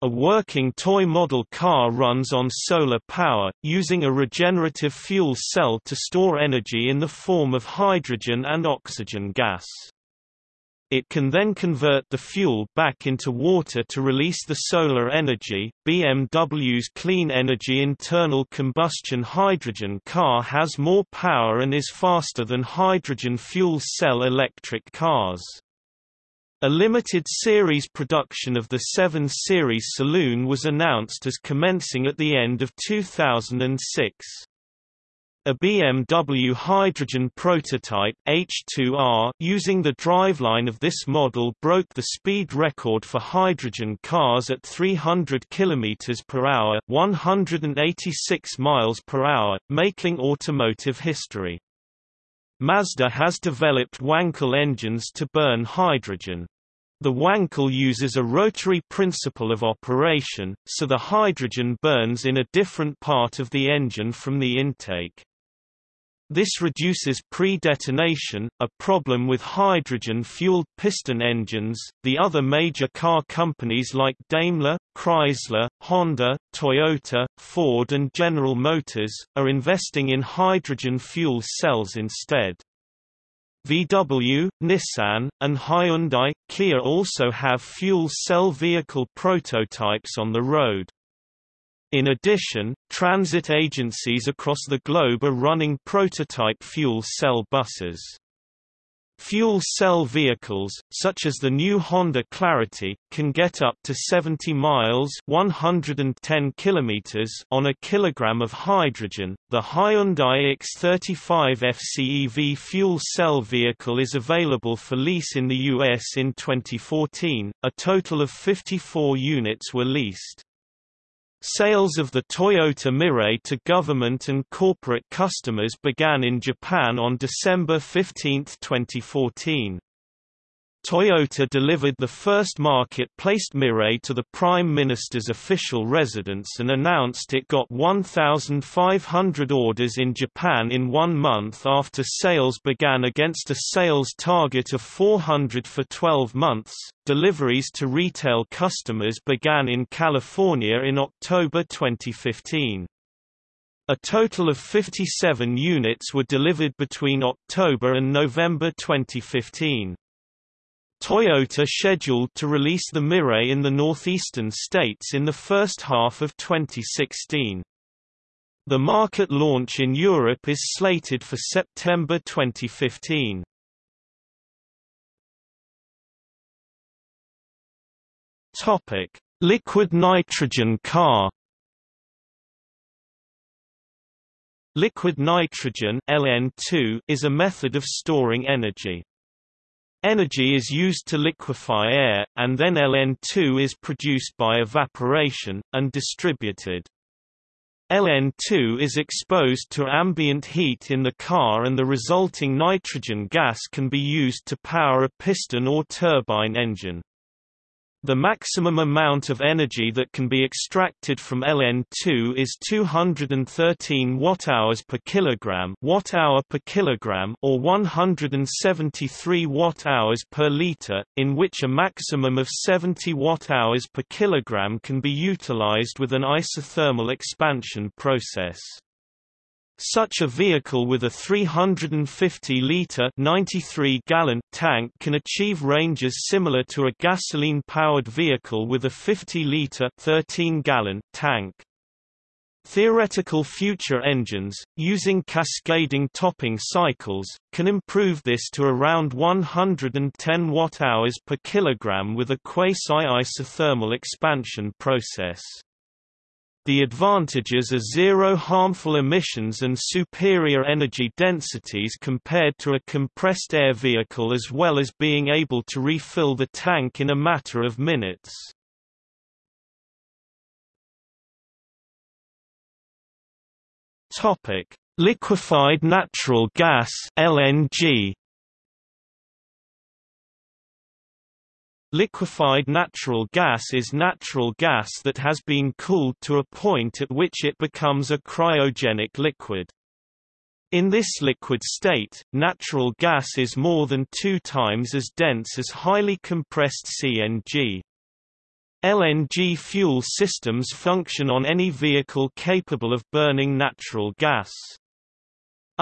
A working toy model car runs on solar power, using a regenerative fuel cell to store energy in the form of hydrogen and oxygen gas. It can then convert the fuel back into water to release the solar energy. BMW's clean energy internal combustion hydrogen car has more power and is faster than hydrogen fuel cell electric cars. A limited series production of the 7 Series Saloon was announced as commencing at the end of 2006. A BMW hydrogen prototype H2R using the driveline of this model broke the speed record for hydrogen cars at 300 km per hour, 186 miles per hour, making automotive history. Mazda has developed Wankel engines to burn hydrogen. The Wankel uses a rotary principle of operation, so the hydrogen burns in a different part of the engine from the intake. This reduces pre-detonation, a problem with hydrogen-fueled piston engines. The other major car companies like Daimler, Chrysler, Honda, Toyota, Ford and General Motors are investing in hydrogen fuel cells instead. VW, Nissan, and Hyundai, Kia also have fuel cell vehicle prototypes on the road. In addition, transit agencies across the globe are running prototype fuel cell buses. Fuel cell vehicles, such as the new Honda Clarity, can get up to 70 miles 110 kilometers on a kilogram of hydrogen. The Hyundai ix35 FCEV fuel cell vehicle is available for lease in the US in 2014. A total of 54 units were leased. Sales of the Toyota Mirai to government and corporate customers began in Japan on December 15, 2014. Toyota delivered the first market-placed Mirai to the Prime Minister's official residence and announced it got 1,500 orders in Japan in one month after sales began against a sales target of 400 for 12 months. Deliveries to retail customers began in California in October 2015. A total of 57 units were delivered between October and November 2015. Toyota scheduled to release the Mirai in the northeastern states in the first half of 2016. The market launch in Europe is slated for September 2015. Topic: Liquid nitrogen car. Liquid nitrogen (LN2) is a method of storing energy. Energy is used to liquefy air, and then LN2 is produced by evaporation, and distributed. LN2 is exposed to ambient heat in the car and the resulting nitrogen gas can be used to power a piston or turbine engine. The maximum amount of energy that can be extracted from LN2 is 213 watt-hours per kilogram, watt-hour per kilogram, or 173 watt-hours per liter, in which a maximum of 70 watt-hours per kilogram can be utilized with an isothermal expansion process. Such a vehicle with a 350-litre 93-gallon tank can achieve ranges similar to a gasoline-powered vehicle with a 50-litre 13-gallon tank. Theoretical future engines, using cascading topping cycles, can improve this to around 110 watt-hours per kilogram with a quasi-isothermal expansion process. The advantages are zero harmful emissions and superior energy densities compared to a compressed air vehicle as well as being able to refill the tank in a matter of minutes. Liquefied natural gas LNG Liquefied natural gas is natural gas that has been cooled to a point at which it becomes a cryogenic liquid. In this liquid state, natural gas is more than two times as dense as highly compressed CNG. LNG fuel systems function on any vehicle capable of burning natural gas.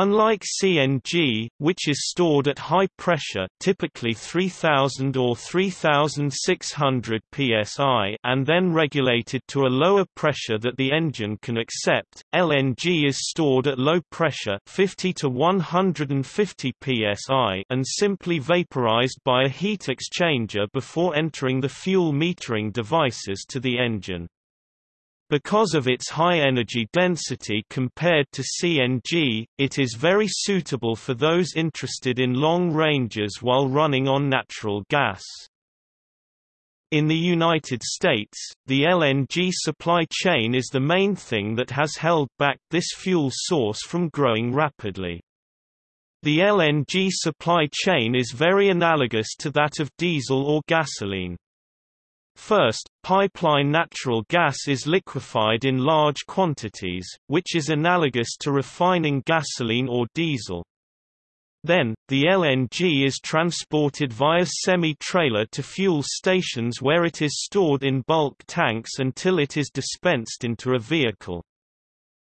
Unlike CNG, which is stored at high pressure typically 3000 or 3600 psi and then regulated to a lower pressure that the engine can accept, LNG is stored at low pressure 50 to 150 psi and simply vaporized by a heat exchanger before entering the fuel metering devices to the engine. Because of its high energy density compared to CNG, it is very suitable for those interested in long ranges while running on natural gas. In the United States, the LNG supply chain is the main thing that has held back this fuel source from growing rapidly. The LNG supply chain is very analogous to that of diesel or gasoline. First, pipeline natural gas is liquefied in large quantities, which is analogous to refining gasoline or diesel. Then, the LNG is transported via semi-trailer to fuel stations where it is stored in bulk tanks until it is dispensed into a vehicle.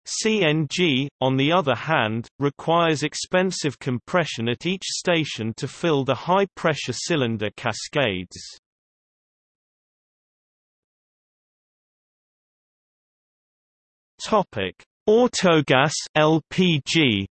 CNG, on the other hand, requires expensive compression at each station to fill the high-pressure cylinder cascades. Topic: Autogas LPG.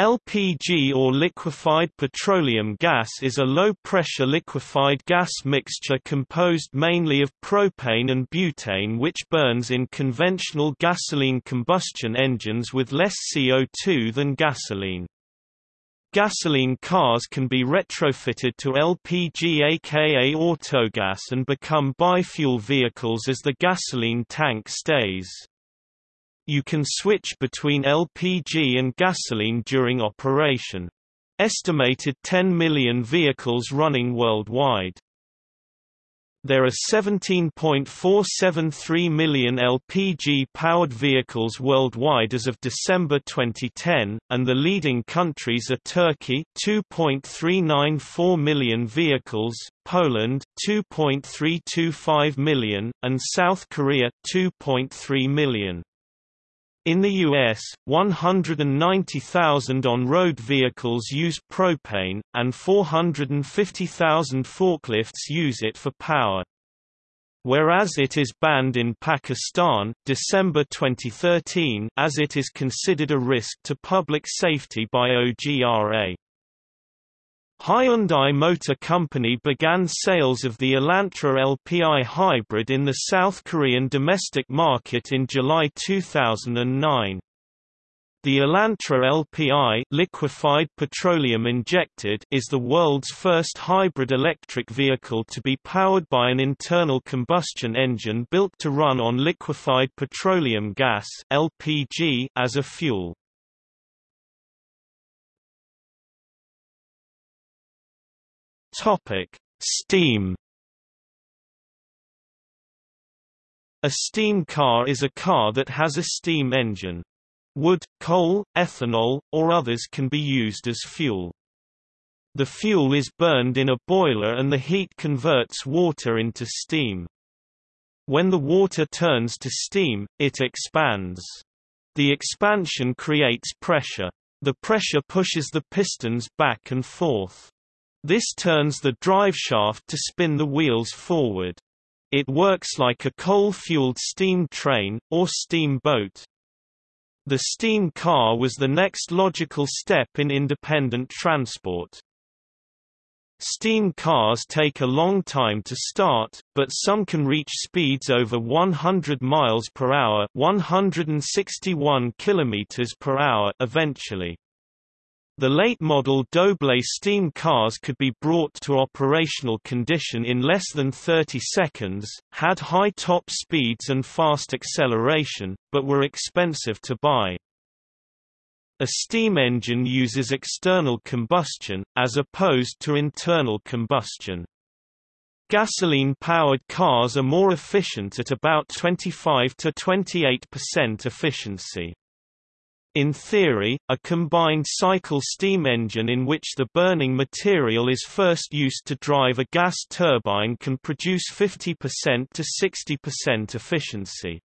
LPG or liquefied petroleum gas is a low-pressure liquefied gas mixture composed mainly of propane and butane which burns in conventional gasoline combustion engines with less CO2 than gasoline. Gasoline cars can be retrofitted to LPG aka autogas and become bi-fuel vehicles as the gasoline tank stays. You can switch between LPG and gasoline during operation. Estimated 10 million vehicles running worldwide. There are 17.473 million LPG-powered vehicles worldwide as of December 2010, and the leading countries are Turkey 2.394 million vehicles, Poland 2.325 million, and South Korea 2.3 million. In the U.S., 190,000 on-road vehicles use propane, and 450,000 forklifts use it for power. Whereas it is banned in Pakistan, December 2013 as it is considered a risk to public safety by OGRA. Hyundai Motor Company began sales of the Elantra LPI hybrid in the South Korean domestic market in July 2009. The Elantra LPI liquefied petroleum injected is the world's first hybrid electric vehicle to be powered by an internal combustion engine built to run on liquefied petroleum gas LPG as a fuel. Topic: Steam A steam car is a car that has a steam engine. Wood, coal, ethanol, or others can be used as fuel. The fuel is burned in a boiler and the heat converts water into steam. When the water turns to steam, it expands. The expansion creates pressure. The pressure pushes the pistons back and forth. This turns the driveshaft to spin the wheels forward. It works like a coal-fueled steam train, or steamboat. The steam car was the next logical step in independent transport. Steam cars take a long time to start, but some can reach speeds over 100 miles per hour, 161 kilometers per hour eventually. The late-model Doble steam cars could be brought to operational condition in less than 30 seconds, had high top speeds and fast acceleration, but were expensive to buy. A steam engine uses external combustion, as opposed to internal combustion. Gasoline-powered cars are more efficient at about 25 to 28% efficiency. In theory, a combined cycle steam engine in which the burning material is first used to drive a gas turbine can produce 50% to 60% efficiency.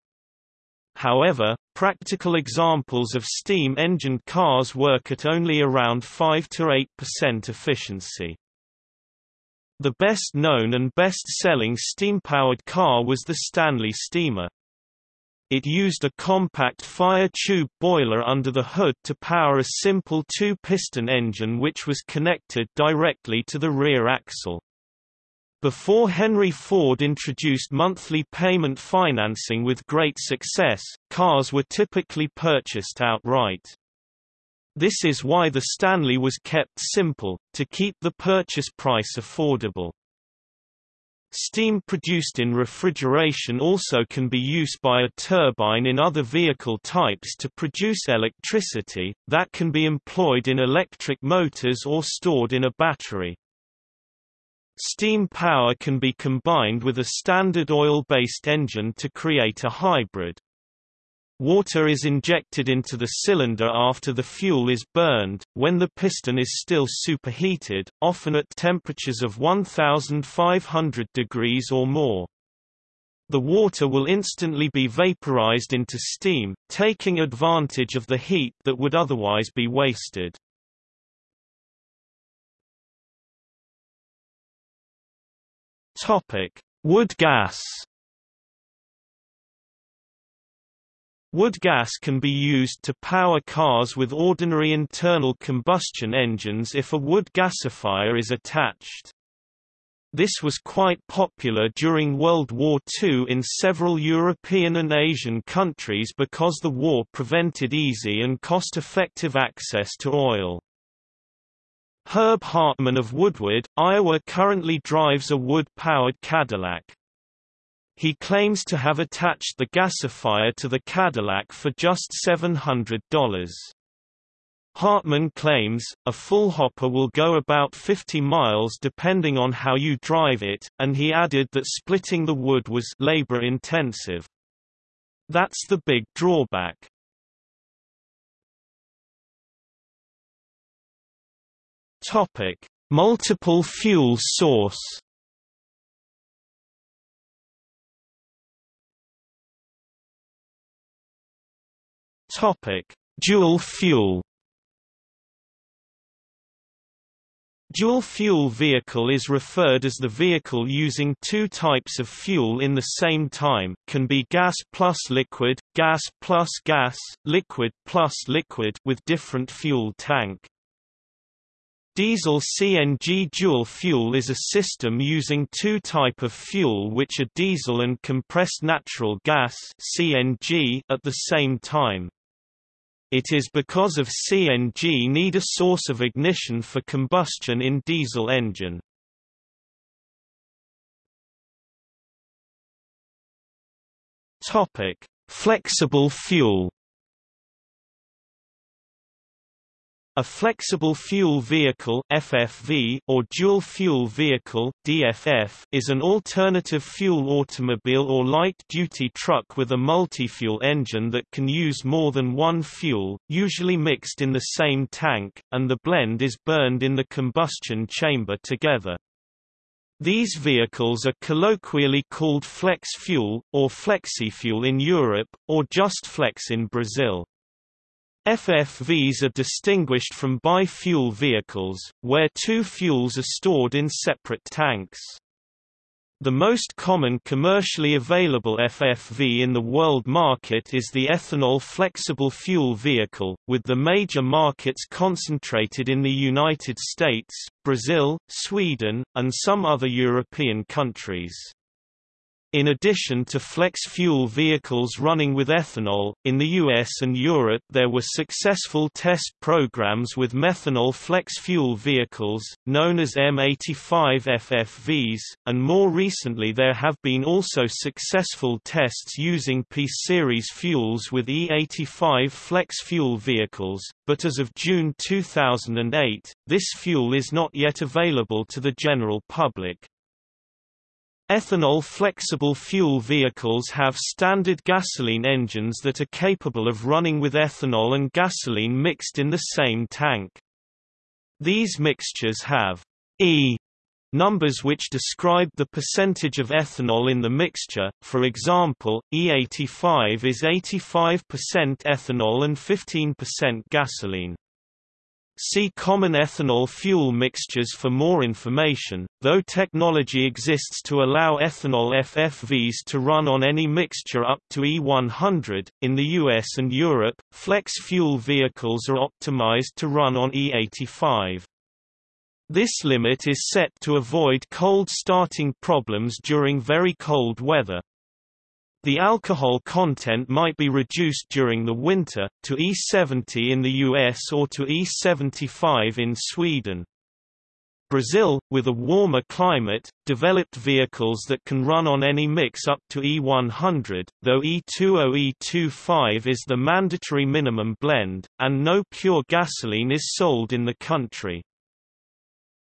However, practical examples of steam-engined cars work at only around 5 to 8% efficiency. The best known and best-selling steam-powered car was the Stanley Steamer. It used a compact fire tube boiler under the hood to power a simple two-piston engine which was connected directly to the rear axle. Before Henry Ford introduced monthly payment financing with great success, cars were typically purchased outright. This is why the Stanley was kept simple, to keep the purchase price affordable. Steam produced in refrigeration also can be used by a turbine in other vehicle types to produce electricity, that can be employed in electric motors or stored in a battery. Steam power can be combined with a standard oil-based engine to create a hybrid. Water is injected into the cylinder after the fuel is burned, when the piston is still superheated, often at temperatures of 1500 degrees or more. The water will instantly be vaporized into steam, taking advantage of the heat that would otherwise be wasted. Wood gas Wood gas can be used to power cars with ordinary internal combustion engines if a wood gasifier is attached. This was quite popular during World War II in several European and Asian countries because the war prevented easy and cost-effective access to oil. Herb Hartman of Woodward, Iowa currently drives a wood-powered Cadillac. He claims to have attached the gasifier to the Cadillac for just $700. Hartman claims, a full hopper will go about 50 miles depending on how you drive it, and he added that splitting the wood was labor-intensive. That's the big drawback. Multiple fuel source Topic: Dual fuel. Dual fuel vehicle is referred as the vehicle using two types of fuel in the same time, can be gas plus liquid, gas plus gas, liquid plus liquid with different fuel tank. Diesel CNG dual fuel is a system using two type of fuel which are diesel and compressed natural gas CNG at the same time. It is because of CNG need a source of ignition for combustion in diesel engine. Topic: Flexible fuel. A flexible fuel vehicle FFV or dual fuel vehicle DFF is an alternative fuel automobile or light-duty truck with a multi-fuel engine that can use more than one fuel, usually mixed in the same tank, and the blend is burned in the combustion chamber together. These vehicles are colloquially called flex fuel, or flexifuel in Europe, or just flex in Brazil. FFVs are distinguished from bi-fuel vehicles, where two fuels are stored in separate tanks. The most common commercially available FFV in the world market is the ethanol flexible fuel vehicle, with the major markets concentrated in the United States, Brazil, Sweden, and some other European countries. In addition to flex-fuel vehicles running with ethanol, in the US and Europe there were successful test programs with methanol flex-fuel vehicles, known as M85 FFVs, and more recently there have been also successful tests using P-series fuels with E85 flex-fuel vehicles, but as of June 2008, this fuel is not yet available to the general public. Ethanol flexible fuel vehicles have standard gasoline engines that are capable of running with ethanol and gasoline mixed in the same tank. These mixtures have E numbers which describe the percentage of ethanol in the mixture, for example, E85 is 85% ethanol and 15% gasoline. See common ethanol fuel mixtures for more information, though technology exists to allow ethanol FFVs to run on any mixture up to E100. In the US and Europe, flex fuel vehicles are optimized to run on E85. This limit is set to avoid cold starting problems during very cold weather. The alcohol content might be reduced during the winter, to E70 in the US or to E75 in Sweden. Brazil, with a warmer climate, developed vehicles that can run on any mix up to E100, though E20 E25 is the mandatory minimum blend, and no pure gasoline is sold in the country.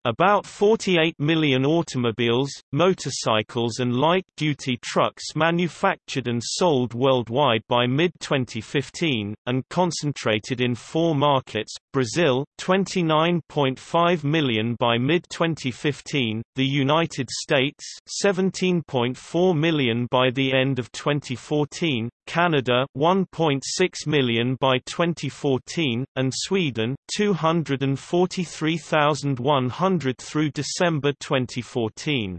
About 48 million automobiles, motorcycles and light-duty trucks manufactured and sold worldwide by mid-2015, and concentrated in four markets, Brazil, 29.5 million by mid-2015, the United States 17.4 million by the end of 2014, Canada 1.6 million by 2014, and Sweden 243,100 through December 2014.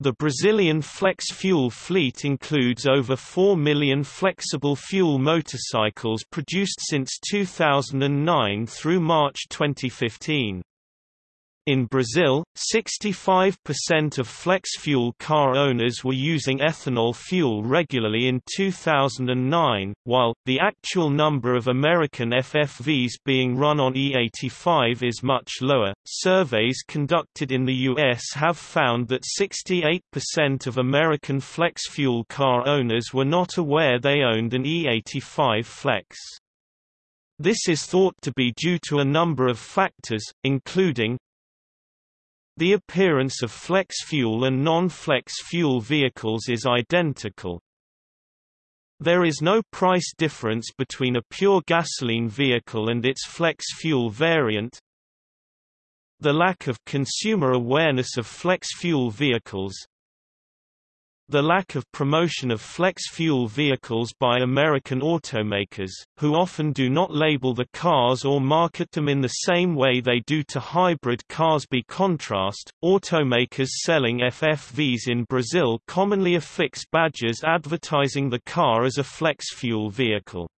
The Brazilian flex fuel fleet includes over 4 million flexible fuel motorcycles produced since 2009 through March 2015. In Brazil, 65% of flex-fuel car owners were using ethanol fuel regularly in 2009, while, the actual number of American FFVs being run on E85 is much lower. Surveys conducted in the U.S. have found that 68% of American flex-fuel car owners were not aware they owned an E85 Flex. This is thought to be due to a number of factors, including, the appearance of flex fuel and non-flex fuel vehicles is identical. There is no price difference between a pure gasoline vehicle and its flex fuel variant. The lack of consumer awareness of flex fuel vehicles, the lack of promotion of flex-fuel vehicles by American automakers, who often do not label the cars or market them in the same way they do to hybrid cars. By contrast, automakers selling FFVs in Brazil commonly affix badges advertising the car as a flex-fuel vehicle.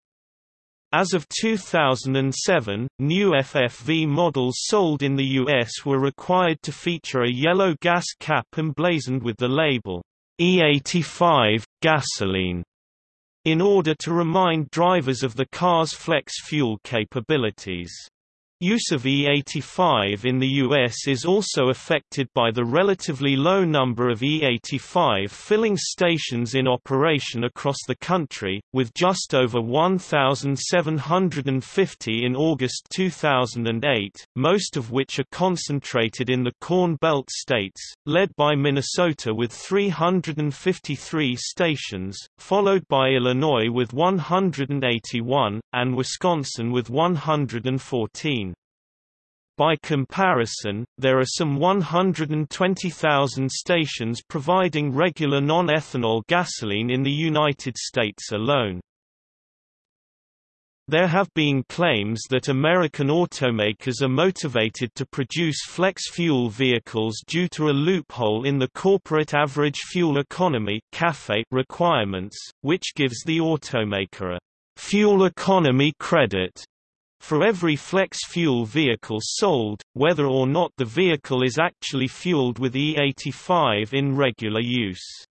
As of 2007, new FFV models sold in the US were required to feature a yellow gas cap emblazoned with the label E85 gasoline. in order to remind drivers of the car's flex fuel capabilities. Use of E85 in the US is also affected by the relatively low number of E85 filling stations in operation across the country, with just over 1,750 in August 2008, most of which are concentrated in the Corn Belt states, led by Minnesota with 353 stations, followed by Illinois with 181, and Wisconsin with 114. By comparison, there are some 120,000 stations providing regular non-ethanol gasoline in the United States alone. There have been claims that American automakers are motivated to produce flex-fuel vehicles due to a loophole in the Corporate Average Fuel Economy requirements, which gives the automaker a «fuel economy credit» For every flex-fuel vehicle sold, whether or not the vehicle is actually fueled with E85 in regular use.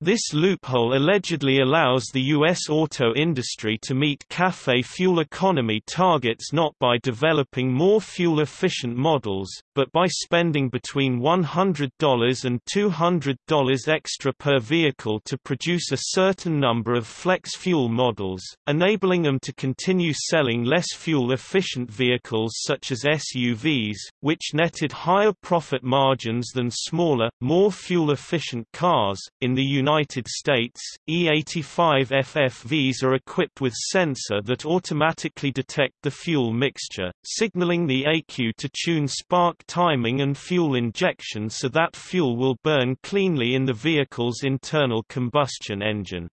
This loophole allegedly allows the U.S. auto industry to meet CAFE fuel economy targets not by developing more fuel-efficient models, but by spending between $100 and $200 extra per vehicle to produce a certain number of flex fuel models, enabling them to continue selling less fuel-efficient vehicles such as SUVs, which netted higher profit margins than smaller, more fuel-efficient cars. In the United United States, E85 FFVs are equipped with sensor that automatically detect the fuel mixture, signaling the ECU to tune spark timing and fuel injection so that fuel will burn cleanly in the vehicle's internal combustion engine.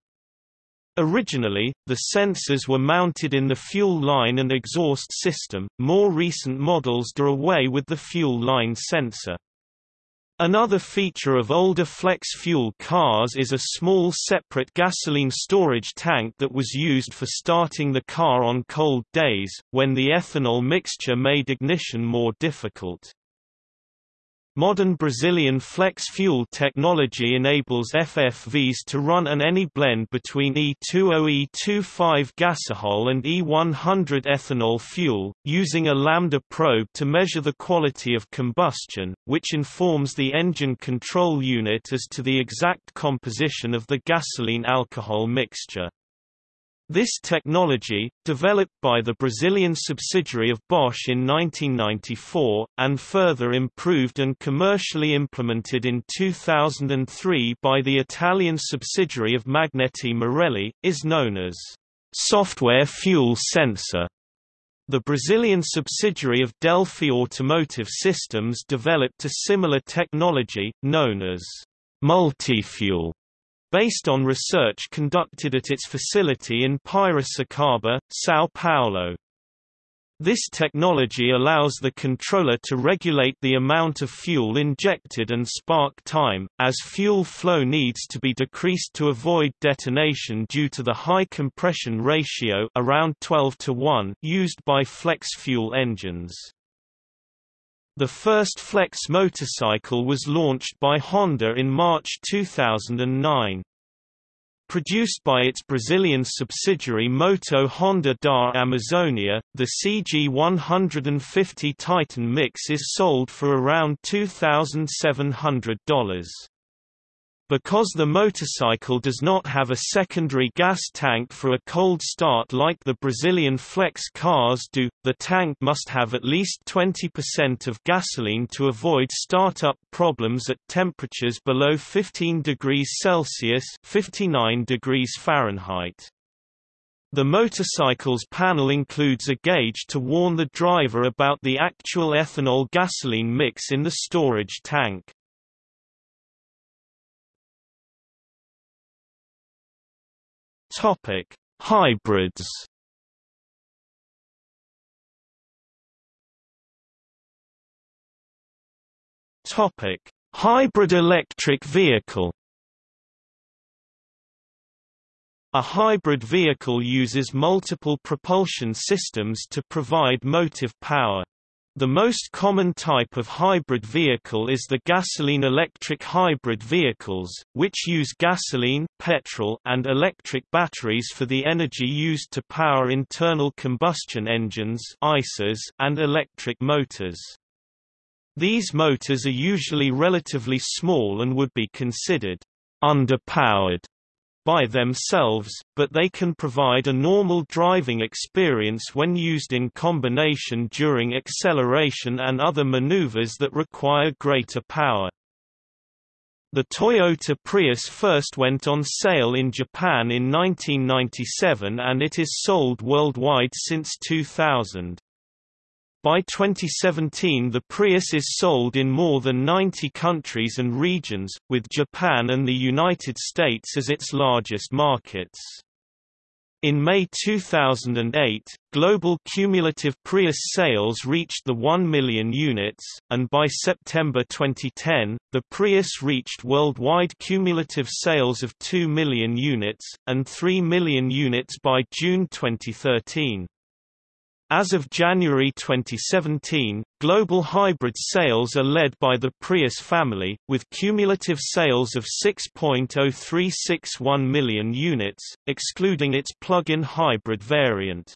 Originally, the sensors were mounted in the fuel line and exhaust system, more recent models do away with the fuel line sensor. Another feature of older flex-fuel cars is a small separate gasoline storage tank that was used for starting the car on cold days, when the ethanol mixture made ignition more difficult. Modern Brazilian flex fuel technology enables FFVs to run on any blend between E20 E25 gasohol and E100 ethanol fuel, using a lambda probe to measure the quality of combustion, which informs the engine control unit as to the exact composition of the gasoline-alcohol mixture. This technology, developed by the Brazilian subsidiary of Bosch in 1994, and further improved and commercially implemented in 2003 by the Italian subsidiary of Magneti Marelli, is known as software fuel sensor. The Brazilian subsidiary of Delphi Automotive Systems developed a similar technology, known as multi-fuel based on research conducted at its facility in Piracicaba, São Paulo. This technology allows the controller to regulate the amount of fuel injected and spark time, as fuel flow needs to be decreased to avoid detonation due to the high compression ratio around 12 to 1 used by flex fuel engines. The first Flex motorcycle was launched by Honda in March 2009. Produced by its Brazilian subsidiary Moto Honda da Amazônia, the CG150 Titan Mix is sold for around $2,700. Because the motorcycle does not have a secondary gas tank for a cold start like the Brazilian flex cars do, the tank must have at least 20% of gasoline to avoid startup problems at temperatures below 15 degrees Celsius 59 degrees Fahrenheit. The motorcycle's panel includes a gauge to warn the driver about the actual ethanol-gasoline mix in the storage tank. Topic: Hybrids. Topic: Hybrid electric vehicle. A hybrid vehicle uses multiple propulsion systems to provide motive power. The most common type of hybrid vehicle is the gasoline-electric hybrid vehicles, which use gasoline, petrol, and electric batteries for the energy used to power internal combustion engines and electric motors. These motors are usually relatively small and would be considered underpowered by themselves, but they can provide a normal driving experience when used in combination during acceleration and other maneuvers that require greater power. The Toyota Prius first went on sale in Japan in 1997 and it is sold worldwide since 2000. By 2017 the Prius is sold in more than 90 countries and regions, with Japan and the United States as its largest markets. In May 2008, global cumulative Prius sales reached the 1 million units, and by September 2010, the Prius reached worldwide cumulative sales of 2 million units, and 3 million units by June 2013. As of January 2017, global hybrid sales are led by the Prius family, with cumulative sales of 6.0361 million units, excluding its plug-in hybrid variant.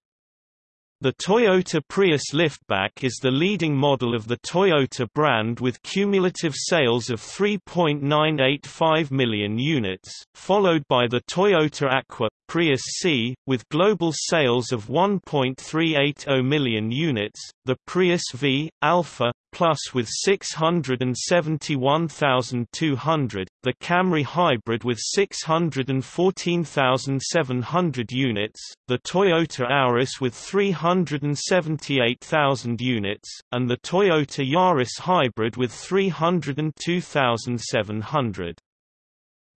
The Toyota Prius liftback is the leading model of the Toyota brand with cumulative sales of 3.985 million units, followed by the Toyota Aqua Prius C, with global sales of 1.380 million units, the Prius V, Alpha, Plus with 671,200, the Camry Hybrid with 614,700 units, the Toyota Auris with 378,000 units, and the Toyota Yaris Hybrid with 302,700.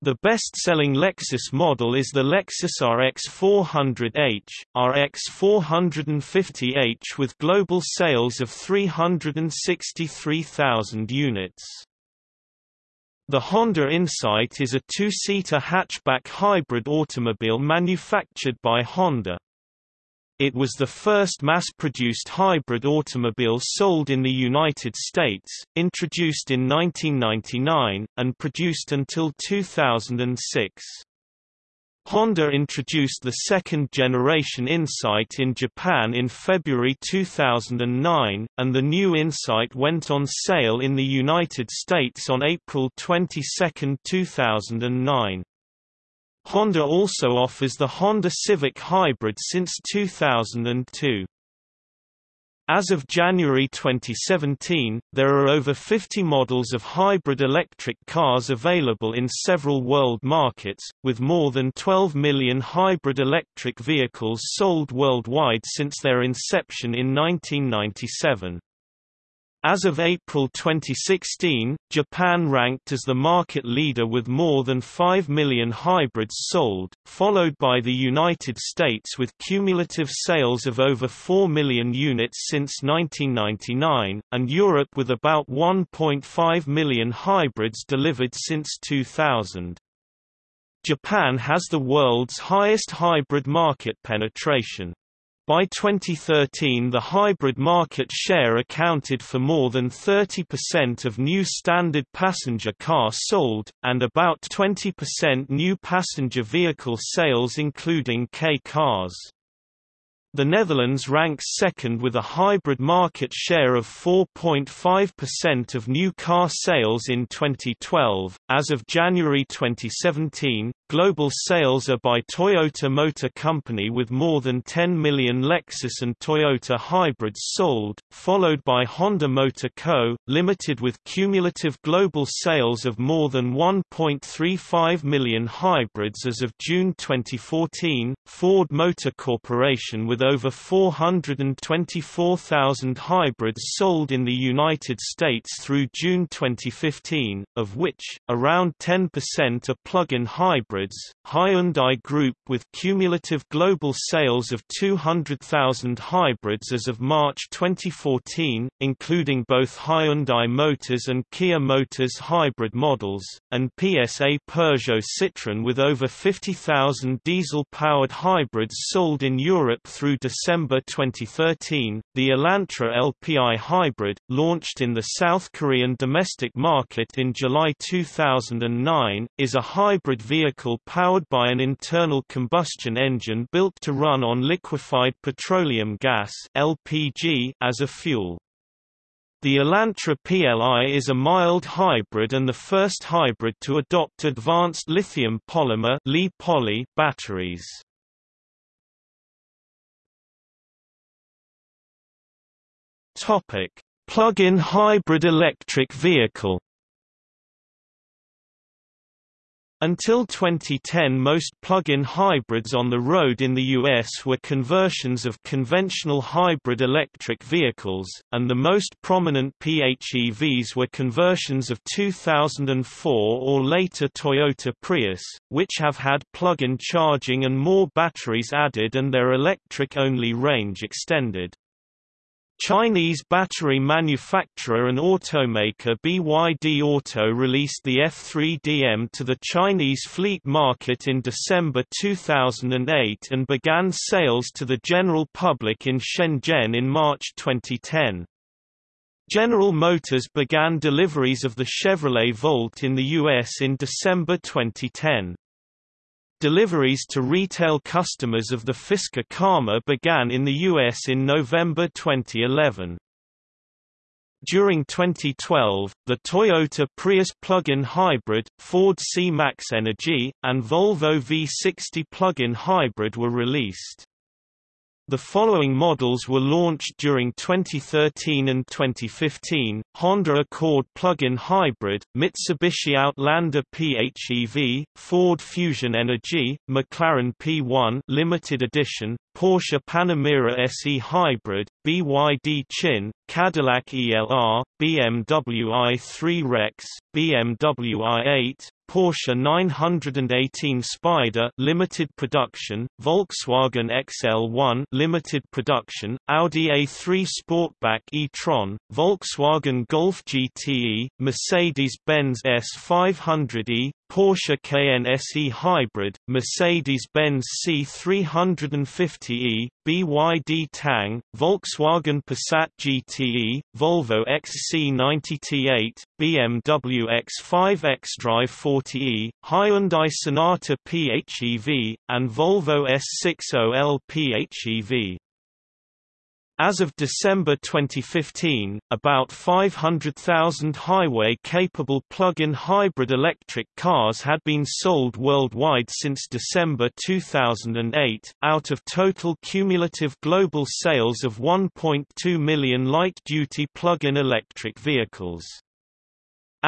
The best-selling Lexus model is the Lexus RX 400h, RX 450h with global sales of 363,000 units. The Honda Insight is a two-seater hatchback hybrid automobile manufactured by Honda. It was the first mass-produced hybrid automobile sold in the United States, introduced in 1999, and produced until 2006. Honda introduced the second-generation Insight in Japan in February 2009, and the new Insight went on sale in the United States on April 22, 2009. Honda also offers the Honda Civic Hybrid since 2002. As of January 2017, there are over 50 models of hybrid electric cars available in several world markets, with more than 12 million hybrid electric vehicles sold worldwide since their inception in 1997. As of April 2016, Japan ranked as the market leader with more than 5 million hybrids sold, followed by the United States with cumulative sales of over 4 million units since 1999, and Europe with about 1.5 million hybrids delivered since 2000. Japan has the world's highest hybrid market penetration. By 2013 the hybrid market share accounted for more than 30% of new standard passenger car sold, and about 20% new passenger vehicle sales including K cars. The Netherlands ranks second with a hybrid market share of 4.5% of new car sales in 2012. As of January 2017, global sales are by Toyota Motor Company with more than 10 million Lexus and Toyota hybrids sold, followed by Honda Motor Co., Limited with cumulative global sales of more than 1.35 million hybrids as of June 2014, Ford Motor Corporation with over 424,000 hybrids sold in the United States through June 2015, of which, around 10% are plug-in hybrids Hyundai Group with cumulative global sales of 200,000 hybrids as of March 2014, including both Hyundai Motors and Kia Motors hybrid models, and PSA Peugeot Citroën with over 50,000 diesel-powered hybrids sold in Europe through December 2013. The Elantra LPI hybrid, launched in the South Korean domestic market in July 2009, is a hybrid vehicle powered by an internal combustion engine built to run on liquefied petroleum gas (LPG) as a fuel. The Elantra LPI is a mild hybrid and the first hybrid to adopt advanced lithium polymer (Li-poly) batteries. Topic: Plug-in hybrid electric vehicle Until 2010 most plug-in hybrids on the road in the US were conversions of conventional hybrid electric vehicles, and the most prominent PHEVs were conversions of 2004 or later Toyota Prius, which have had plug-in charging and more batteries added and their electric-only range extended. Chinese battery manufacturer and automaker BYD Auto released the F3DM to the Chinese fleet market in December 2008 and began sales to the general public in Shenzhen in March 2010. General Motors began deliveries of the Chevrolet Volt in the U.S. in December 2010. Deliveries to retail customers of the Fisker Karma began in the U.S. in November 2011. During 2012, the Toyota Prius plug-in hybrid, Ford C-Max Energy, and Volvo V60 plug-in hybrid were released. The following models were launched during 2013 and 2015, Honda Accord plug-in hybrid, Mitsubishi Outlander PHEV, Ford Fusion Energy, McLaren P1 limited edition, Porsche Panamera SE Hybrid, BYD Qin, Cadillac ELR, BMW i3 Rex, BMW i8, Porsche 918 Spider limited production, Volkswagen XL1 limited production, Audi A3 Sportback e-tron, Volkswagen Golf GTE, Mercedes-Benz S500e, Porsche Cayenne SE Hybrid, Mercedes-Benz C350e, BYD Tang, Volkswagen Passat GTE, Volvo XC90 T8, BMW X5 xDrive 40e, Hyundai Sonata PHEV, and Volvo S60L PHEV. As of December 2015, about 500,000 highway-capable plug-in hybrid electric cars had been sold worldwide since December 2008, out of total cumulative global sales of 1.2 million light-duty plug-in electric vehicles.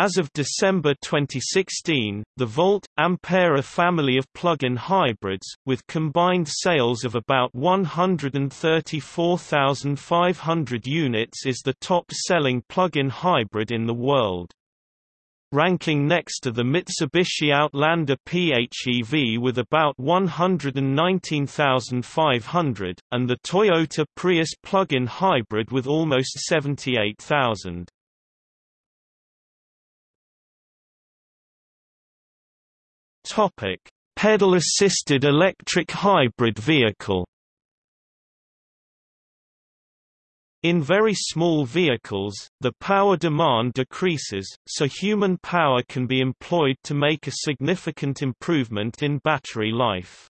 As of December 2016, the Volt Ampera family of plug-in hybrids, with combined sales of about 134,500 units is the top-selling plug-in hybrid in the world. Ranking next to the Mitsubishi Outlander PHEV with about 119,500, and the Toyota Prius plug-in hybrid with almost 78,000. Topic: Pedal-assisted electric hybrid vehicle. In very small vehicles, the power demand decreases, so human power can be employed to make a significant improvement in battery life.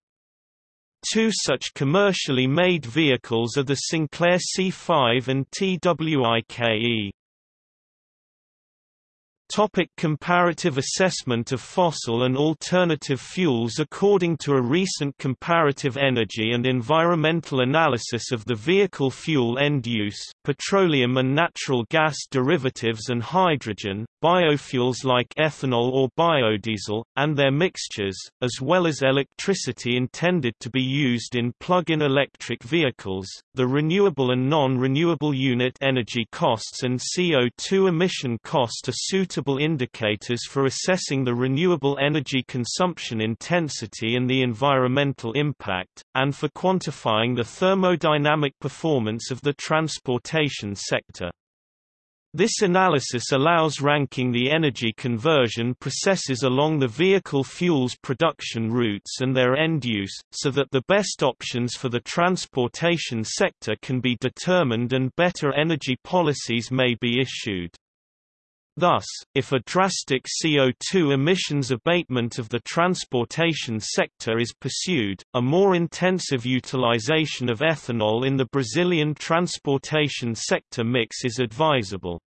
Two such commercially made vehicles are the Sinclair C5 and TWIKE. Topic comparative assessment of fossil and alternative fuels According to a recent comparative energy and environmental analysis of the vehicle fuel end use, petroleum and natural gas derivatives and hydrogen, biofuels like ethanol or biodiesel, and their mixtures, as well as electricity intended to be used in plug-in electric vehicles, the renewable and non-renewable unit energy costs and CO2 emission cost are suitable indicators for assessing the renewable energy consumption intensity and the environmental impact, and for quantifying the thermodynamic performance of the transportation sector. This analysis allows ranking the energy conversion processes along the vehicle fuels production routes and their end use, so that the best options for the transportation sector can be determined and better energy policies may be issued. Thus, if a drastic CO2 emissions abatement of the transportation sector is pursued, a more intensive utilization of ethanol in the Brazilian transportation sector mix is advisable.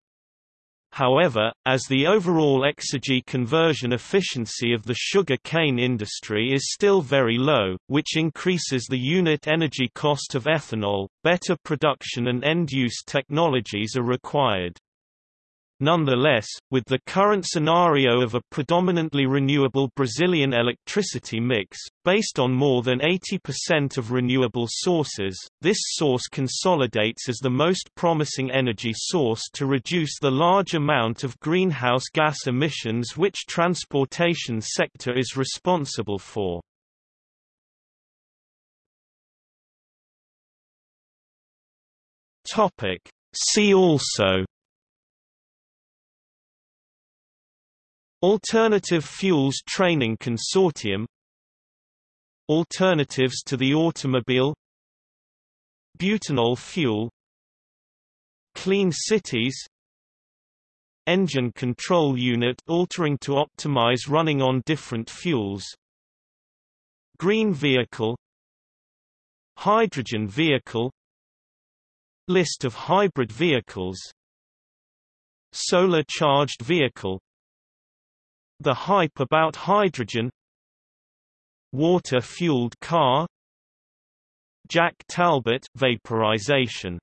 However, as the overall exergy conversion efficiency of the sugar cane industry is still very low, which increases the unit energy cost of ethanol, better production and end-use technologies are required. Nonetheless, with the current scenario of a predominantly renewable Brazilian electricity mix, based on more than 80% of renewable sources, this source consolidates as the most promising energy source to reduce the large amount of greenhouse gas emissions which transportation sector is responsible for. See also Alternative Fuels Training Consortium Alternatives to the automobile Butanol fuel Clean cities Engine control unit altering to optimize running on different fuels Green vehicle Hydrogen vehicle List of hybrid vehicles Solar charged vehicle the hype about hydrogen Water-fueled car Jack Talbot vaporization